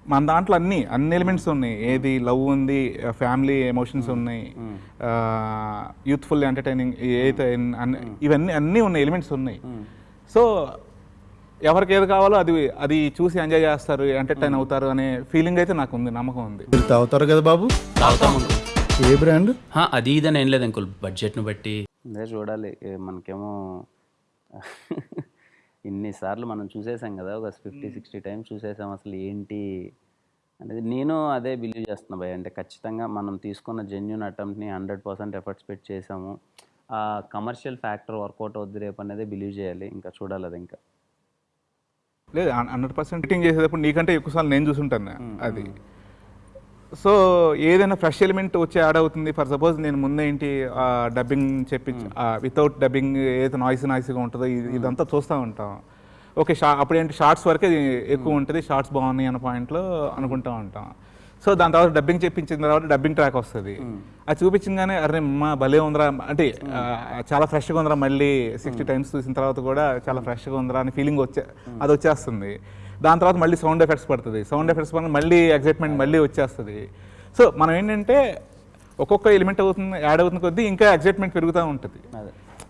మన దాంట్లో అన్ని అన్ని ఎలిమెంట్స్ ఉన్నాయి. ఏది లవ్ ఉంది ఫ్యామిలీ ఎమోషన్స్ ఉన్నాయి యూత్ఫుల్ ఎంటర్టైనింగ్ ఏదైతే అన్ని- ఇవన్నీ అన్నీ ఉన్నాయి ఎలిమెంట్స్ ఉన్నాయి. సో ఎవరికి ఏది కావాలో అది అది చూసి ఎంజాయ్ చేస్తారు ఎంటర్టైన్ అవుతారు అనే ఫీలింగ్ అయితే నాకు ఉంది నమ్మకం ఉంది. తాగుతారు కదా బాబు? ఏ బ్రాండ్ హా, అది ఇదని ఏం లేదు అంకుల్. బడ్జెట్ను బట్టి. చూడాలి మనకేమో ఇన్నిసార్లు మనం చూసేసాం కదా ఒక ఫిఫ్టీ సిక్స్టీ టైమ్స్ చూసేసాం అసలు ఏంటి అనేది. నేను అదే బిలీవ్ చేస్తున్నా భయ అంటే ఖచ్చితంగా మనం తీసుకున్న జెన్యున్ అటెంప్ట్ని హండ్రెడ్ పర్సెంట్ ఎఫర్ట్స్ పెట్టి చేసాము. ఆ కమర్షియల్ ఫ్యాక్టర్ వర్కౌట్ అవుద్ది రేపు అనేది బిలీవ్ చేయాలి. ఇంకా చూడాలి అది ఇంకా. లేదు హండ్రెడ్ పర్సెంట్ చేసేటప్పుడు నీకంటే ఎక్కువసార్లు నేను చూసుంటాను అది. సో ఏదైనా ఫ్రెష్ ఎలిమెంట్ వచ్చి యాడ్ అవుతుంది. ఫర్ సపోజ్ నేను ముందే ఏంటి డబ్బింగ్ చెప్పి వితౌట్ డబ్బింగ్ ఏదైతే నాయిస్ నాయిస్గా ఉంటుందో ఇది- ఇదంతా చూస్తూ ఉంటాం. ఓకే షా అప్పుడు ఏంటి షార్ట్స్ వరకే ఎక్కువ ఉంటుంది షార్ట్స్ బాగున్నాయి అన్న పాయింట్లో అనుకుంటూ ఉంటాం. సో దాని తర్వాత డబ్బింగ్ చెప్పించిన తర్వాత డబ్బింగ్ ట్రాక్ వస్తుంది. అది చూపించగానే అరే మా భలే ఉందిరా అంటే చాలా ఫ్రెష్గా ఉందిరా మళ్ళీ సిక్స్టీ టైమ్స్ చూసిన తర్వాత కూడా చాలా ఫ్రెష్గా ఉందిరా అని ఫీలింగ్ వచ్చే అది వచ్చేస్తుంది. దాని తర్వాత మళ్ళీ సౌండ్ ఎఫెక్ట్స్ పడుతుంది. సౌండ్ ఎఫెక్ట్స్ పడిన మళ్ళీ ఎగ్జైట్మెంట్ మళ్ళీ వచ్చేస్తుంది. సో మనం ఏంటంటే ఒక్కొక్క ఎలిమెంట్ అవుతుంది యాడ్ అవుతున్న కొద్దీ ఇంకా ఎగ్జైట్మెంట్ పెరుగుతూ ఉంటుంది.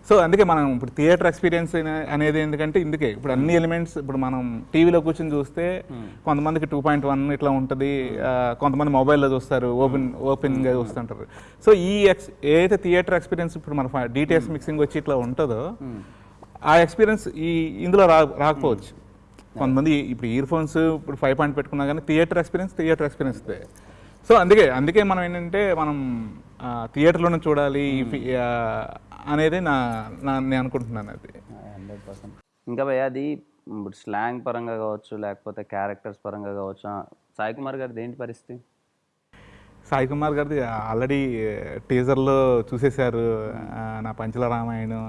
సో అందుకే మనం ఇప్పుడు థియేటర్ ఎక్స్పీరియన్స్ అనేది ఎందుకంటే ఇందుకే. ఇప్పుడు అన్ని ఎలిమెంట్స్ ఇప్పుడు మనం టీవీలో కూర్చొని చూస్తే కొంతమందికి టూ పాయింట్ వన్ ఇట్లా ఉంటుంది. కొంతమంది మొబైల్లో చూస్తారు ఓపెన్ ఓపెన్గా చూస్తుంటారు. సో ఈ ఎక్స్ ఏదైతే థియేటర్ ఎక్స్పీరియన్స్ ఇప్పుడు మన డీటెయిల్స్ మిక్సింగ్ వచ్చి ఇట్లా ఉంటుందో ఆ ఎక్స్పీరియన్స్ ఈ ఇందులో రా రాకపోవచ్చు. కొంతమంది ఇప్పుడు ఇయర్ ఫోన్స్ ఇప్పుడు ఫైవ్ పాయింట్ పెట్టుకున్నా కానీ theatre experience theatre experience so అందుకే అందుకే మనం ఏంటంటే మనం థియేటర్లోనే చూడాలి ఆ, అనేది నా నా నేను అనుకుంటున్నాను అది. Hundred percent. ఇంకా భయ్య అది ఇప్పుడు స్లాంగ్ పరంగా కావచ్చు లేకపోతే క్యారెక్టర్స్ పరంగా కావచ్చు సాయి కుమార్ గారిది ఏంటి పరిస్థితి? సాయి కుమార్ గారిది ఆల్రెడీ టీజర్లో చూసేశారు ఆ, నా పంచల రామాయణం.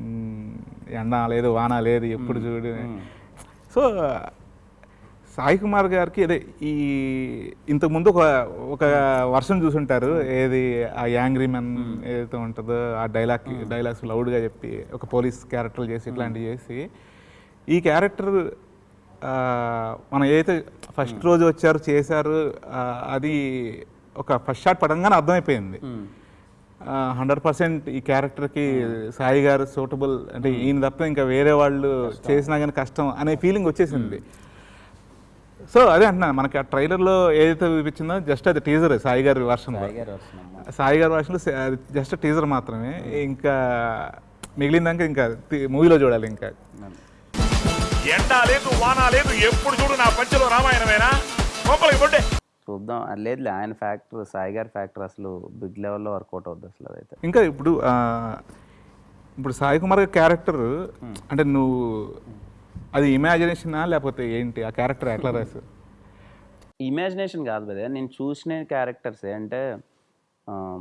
మ్, ఎండ లేదు వాన లేదు ఎప్పుడు చూడు. సో సాయి కుమార్ గారికి అదే ఈ ఇంతకుముందు ఒక ఒక వర్షం చూసుంటారు. ఏది ఆ యాంగ్రీ మెన్ ఏదైతే ఉంటుందో ఆ డైలాగ్ డైలాగ్స్ లౌడ్గా చెప్పి ఒక పోలీస్ క్యారెక్టర్లు చేసి ఇట్లాంటివి చేసి ఈ క్యారెక్టర్ మనం ఏదైతే ఫస్ట్ రోజు వచ్చారు చేశారు అది ఒక ఫస్ట్ షాట్ పడంగానే అర్థమైపోయింది. హండ్రెడ్ పర్సెంట్ ఈ క్యారెక్టర్కి సాయి గారు సూటబుల్. అంటే ఈయన తప్ప ఇంకా వేరే వాళ్ళు చేసినా కానీ కష్టం అనే ఫీలింగ్ వచ్చేసింది. సో అదే అంటున్నా మనకి ఆ ట్రైలర్లో ఏదైతే చూపించిందో జస్ట్ అది టీజర్ సాయి గారి వర్షన్. సాయి గారు వర్షన్లో జస్ట్ టీజర్ మాత్రమే. ఇంకా మిగిలిందాక ఇంకా మూవీలో చూడాలి ఇంకా. ఎండ లేదు వాన లేదు ఎప్పుడు చూడు నా పంచలో రామాయణమేనా? కొంపలకి చూద్దాం. అది లేదులే ఆయన ఫ్యాక్టర్ సాయి గారి ఫ్యాక్టర్ అసలు బిగ్ లెవెల్లో వర్కౌట్ అవుద్ది అసలు అదైతే. ఇంకా ఇప్పుడు ఆ, ఇప్పుడు సాయి కుమార్ క్యారెక్టర్ అంటే నువ్వు అది ఇమాజినేషనా లేకపోతే ఏంటి? ఆ క్యారెక్టర్ ఎట్లా రాసు? ఇమాజినేషన్ కాదు కదా నేను చూసిన క్యారెక్టర్సే అంటే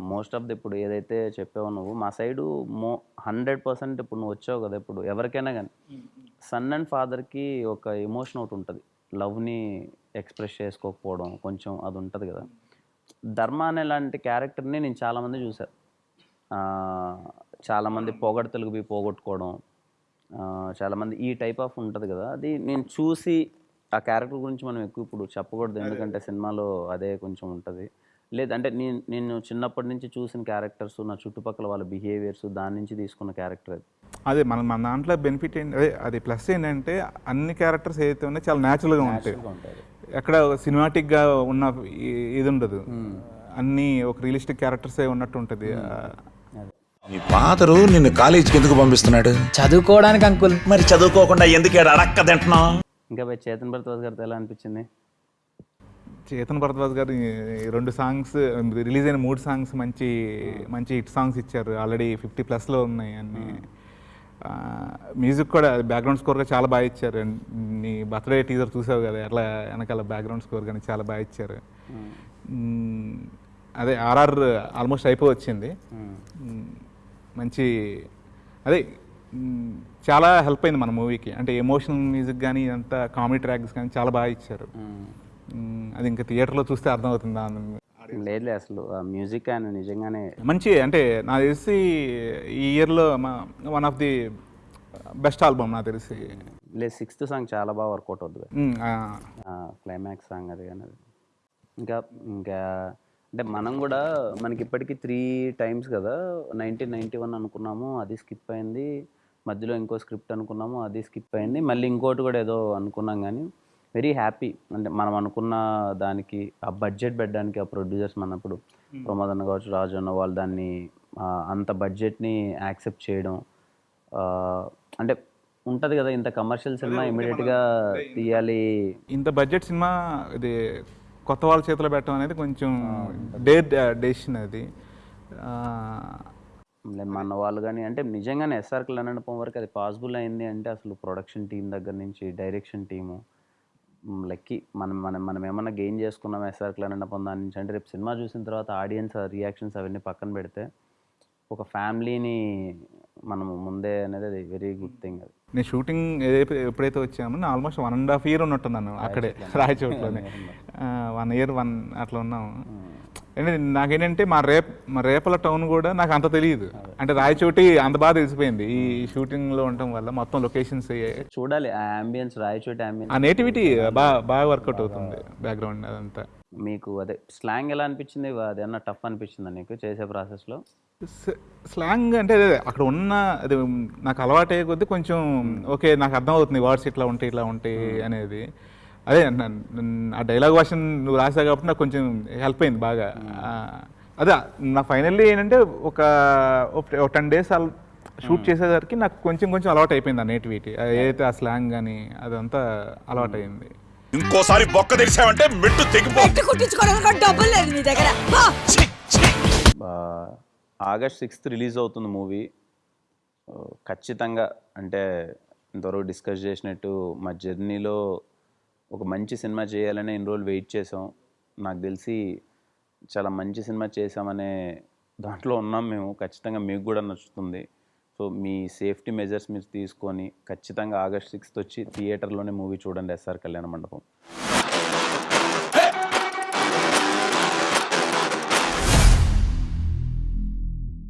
మోస్ట్ ఆఫ్ ది ఇప్పుడు ఏదైతే చెప్పావో నువ్వు మా సైడు మో హండ్రెడ్ పర్సెంట్ ఇప్పుడు నువ్వు వచ్చావు కదా ఇప్పుడు ఎవరికైనా కానీ సన్ అండ్ ఫాదర్కి ఒక ఎమోషన్ ఒకటి ఉంటుంది. లవ్ని ఎక్స్ప్రెస్ చేసుకోకపోవడం కొంచెం అది ఉంటుంది కదా. ధర్మ అనే లాంటి క్యారెక్టర్ని నేను చాలామంది చూశాను చాలామంది పొగడతలకు పోయి పోగొట్టుకోవడం చాలామంది ఈ టైప్ ఆఫ్ ఉంటుంది కదా. అది నేను చూసి ఆ క్యారెక్టర్ గురించి మనం ఎక్కువ ఇప్పుడు చెప్పకూడదు. ఎందుకంటే సినిమాలో అదే కొంచెం ఉంటుంది. లేదంటే నేను నేను చిన్నప్పటి నుంచి చూసిన క్యారెక్టర్స్ నా చుట్టుపక్కల వాళ్ళ బిహేవియర్స్ దాని నుంచి తీసుకున్న క్యారెక్టర్ అది. అదే మన మన దాంట్లో బెనిఫిట్ ఏంటి అదే అది ప్లస్ ఏంటంటే అన్ని క్యారెక్టర్స్ ఏదైతే ఉన్నాయో చాలా న్యాచురల్గా ఉంటాయి. ఎక్కడ సినిమాటిక్గా ఉన్న ఈ- ఇది ఉండదు. అన్నీ ఒక రియలిస్టిక్ క్యారెక్టర్సే ఉన్నట్టు ఉంటుంది. మీ ఫాదరు నిన్ను కాలేజీకి ఎందుకు పంపిస్తున్నాడు? చదువుకోవడానికి అంకుల్. మరి చదువుకోకుండా ఎందుకు అడక్క తింటున్నావు? ఇంకా పోయి చేతన్ భరద్వాజ్ గారితో ఎలా అనిపించింది? చేతన్ భరద్వాజ్ గారు రెండు సాంగ్స్ రిలీజ్ అయిన మూడు సాంగ్స్ మంచి మంచి హిట్ సాంగ్స్ ఇచ్చారు. ఆల్రెడీ ఫిఫ్టీ ప్లస్లో ఉన్నాయి అన్ని. మ్యూజిక్ కూడా బ్యాక్గ్రౌండ్ స్కోర్గా చాలా బాగా ఇచ్చారు. నీ బర్త్డే టీజర్ చూసావు కదా ఎట్లా వెనకాల బ్యాక్గ్రౌండ్ స్కోర్ కానీ చాలా బాగా ఇచ్చారు. అదే ఆర్ఆర్ ఆల్మోస్ట్ అయిపో వచ్చింది. మంచి అదే చాలా హెల్ప్ అయింది మన మూవీకి అంటే ఎమోషనల్ మ్యూజిక్ కానీ ఇదంతా కామెడీ ట్రాక్స్ కానీ చాలా బాగా ఇచ్చారు. అది ఇంకా థియేటర్లో చూస్తే అర్థమవుతుంది లేదులే అసలు. మ్యూజిక్ ఆయన నిజంగానే మంచి అంటే నాకు తెలిసి ఈ ఇయర్లో one of the best album నాకు తెలిసి. లేదు సిక్స్త్ సాంగ్ చాలా బాగా వర్కౌట్ అవుతుంది క్లైమాక్స్ సాంగ్ అది కానీ అది. ఇంకా ఇంకా అంటే మనం కూడా మనకి ఇప్పటికీ త్రీ టైమ్స్ కదా నైన్టీన్ నైంటీ వన్ అనుకున్నాము అది స్కిప్ అయింది. మధ్యలో ఇంకో స్క్రిప్ట్ అనుకున్నాము అది స్కిప్ అయింది. మళ్ళీ ఇంకోటి కూడా ఏదో అనుకున్నాం కానీ వెరీ హ్యాపీ. అంటే మనం అనుకున్న దానికి ఆ బడ్జెట్ పెట్టడానికి ఆ ప్రొడ్యూసర్స్ మనప్పుడు ప్రమోద్ అన్న కావచ్చు రాజు అన్న వాళ్ళు దాన్ని ఆ, అంత బడ్జెట్ని యాక్సెప్ట్ చేయడం ఆ, అంటే ఉంటుంది కదా ఇంత కమర్షియల్ సినిమా ఇమీడియట్గా తీయాలి. ఇంత బడ్జెట్ సినిమా ఇది కొత్త వాళ్ళ చేతిలో పెట్టడం అనేది కొంచెం డేర్ డెసిషన్ అది. మన వాళ్ళు కానీ అంటే నిజంగానే ఎస్ఆర్ కళ్యాణపం వరకు అది పాసిబుల్ అయింది అంటే అసలు ప్రొడక్షన్ టీం దగ్గర నుంచి డైరెక్షన్ టీము లెక్కి. మనం మనం మనం ఏమన్నా గెయిన్ చేసుకున్నాం ఎస్ఆర్ కళ్యాణపం దాని నుంచి అంటే రేపు సినిమా చూసిన తర్వాత ఆడియన్స్ రియాక్షన్స్ అవన్నీ పక్కన పెడితే ఒక ఫ్యామిలీని మనము ముందే అనేది అది వెరీ గుడ్ థింగ్ అది. నేను షూటింగ్ ఏదైతే ఎప్పుడైతే వచ్చామో నేను almost one and half year ఉన్నట్టున్నాను అక్కడే రాయచోట్లోనే. వన్ ఇయర్ వన్ అట్లా ఉన్నాము. అంటే నాకేంటంటే మా రేప్ మా రేపల టౌన్ కూడా నాకు అంత తెలియదు అంటే రాయచోటి అంత బాగా తెలిసిపోయింది. ఈ షూటింగ్లో ఉండటం వల్ల మొత్తం లొకేషన్స్ చూడాలి ఆ అంబియన్స్ రాయచోటి ఆ అంబియన్స్ నేటివిటీ బాగా బాగా వర్కౌట్ అవుతుంది బ్యాక్గ్రౌండ్ అదంతా. మీకు అదే స్లాంగ్ ఎలా అనిపించింది? అదేమన్నా టఫ్ అనిపించిందా నీకు చేసే ప్రాసెస్లో స్లాంగ్ అంటే అదే అక్కడ ఉన్న అది నాకు అలవాటే కొద్దీ కొంచెం ఓకే నాకు అర్థం అవుతుంది వర్డ్స్ ఇట్లా ఉంటాయి ఇట్లా ఉంటాయి అనేది. అదే ఆ డైలాగ్ వర్షన్ నువ్వు రాసావు కాబట్టి నాకు కొంచెం హెల్ప్ అయింది బాగా. ఆ, అదే నా ఫైనల్లీ ఏంటంటే ఒక ఒక టెన్ డేస్ షూట్ చేసేసరికి నాకు కొంచెం కొంచెం అలవాటు అయిపోయింది ఆ నేటివిటీ ఏదైతే ఆ స్లాంగ్ కానీ అదంతా అలవాటు అయింది. ఇంకోసారి బొక్క తెరిచావంటే మెట్టు డబ్బులు లేదు నీ దగ్గర. ఆగస్ట్ సిక్స్త్ రిలీజ్ అవుతుంది మూవీ. ఖచ్చితంగా అంటే ఇంతవరకు డిస్కస్ చేసినట్టు మా జర్నీలో ఒక మంచి సినిమా చేయాలని ఇన్ని రోజులు వెయిట్ చేసాం. నాకు తెలిసి చాలా మంచి సినిమా చేసామనే దాంట్లో ఉన్నాం మేము. ఖచ్చితంగా మీకు కూడా నచ్చుతుంది. సో మీ సేఫ్టీ మెజర్స్ మీరు తీసుకొని ఖచ్చితంగా ఆగస్ట్ సిక్స్త్ వచ్చి థియేటర్లోనే మూవీ చూడండి ఎస్ఆర్ కళ్యాణ మండపం.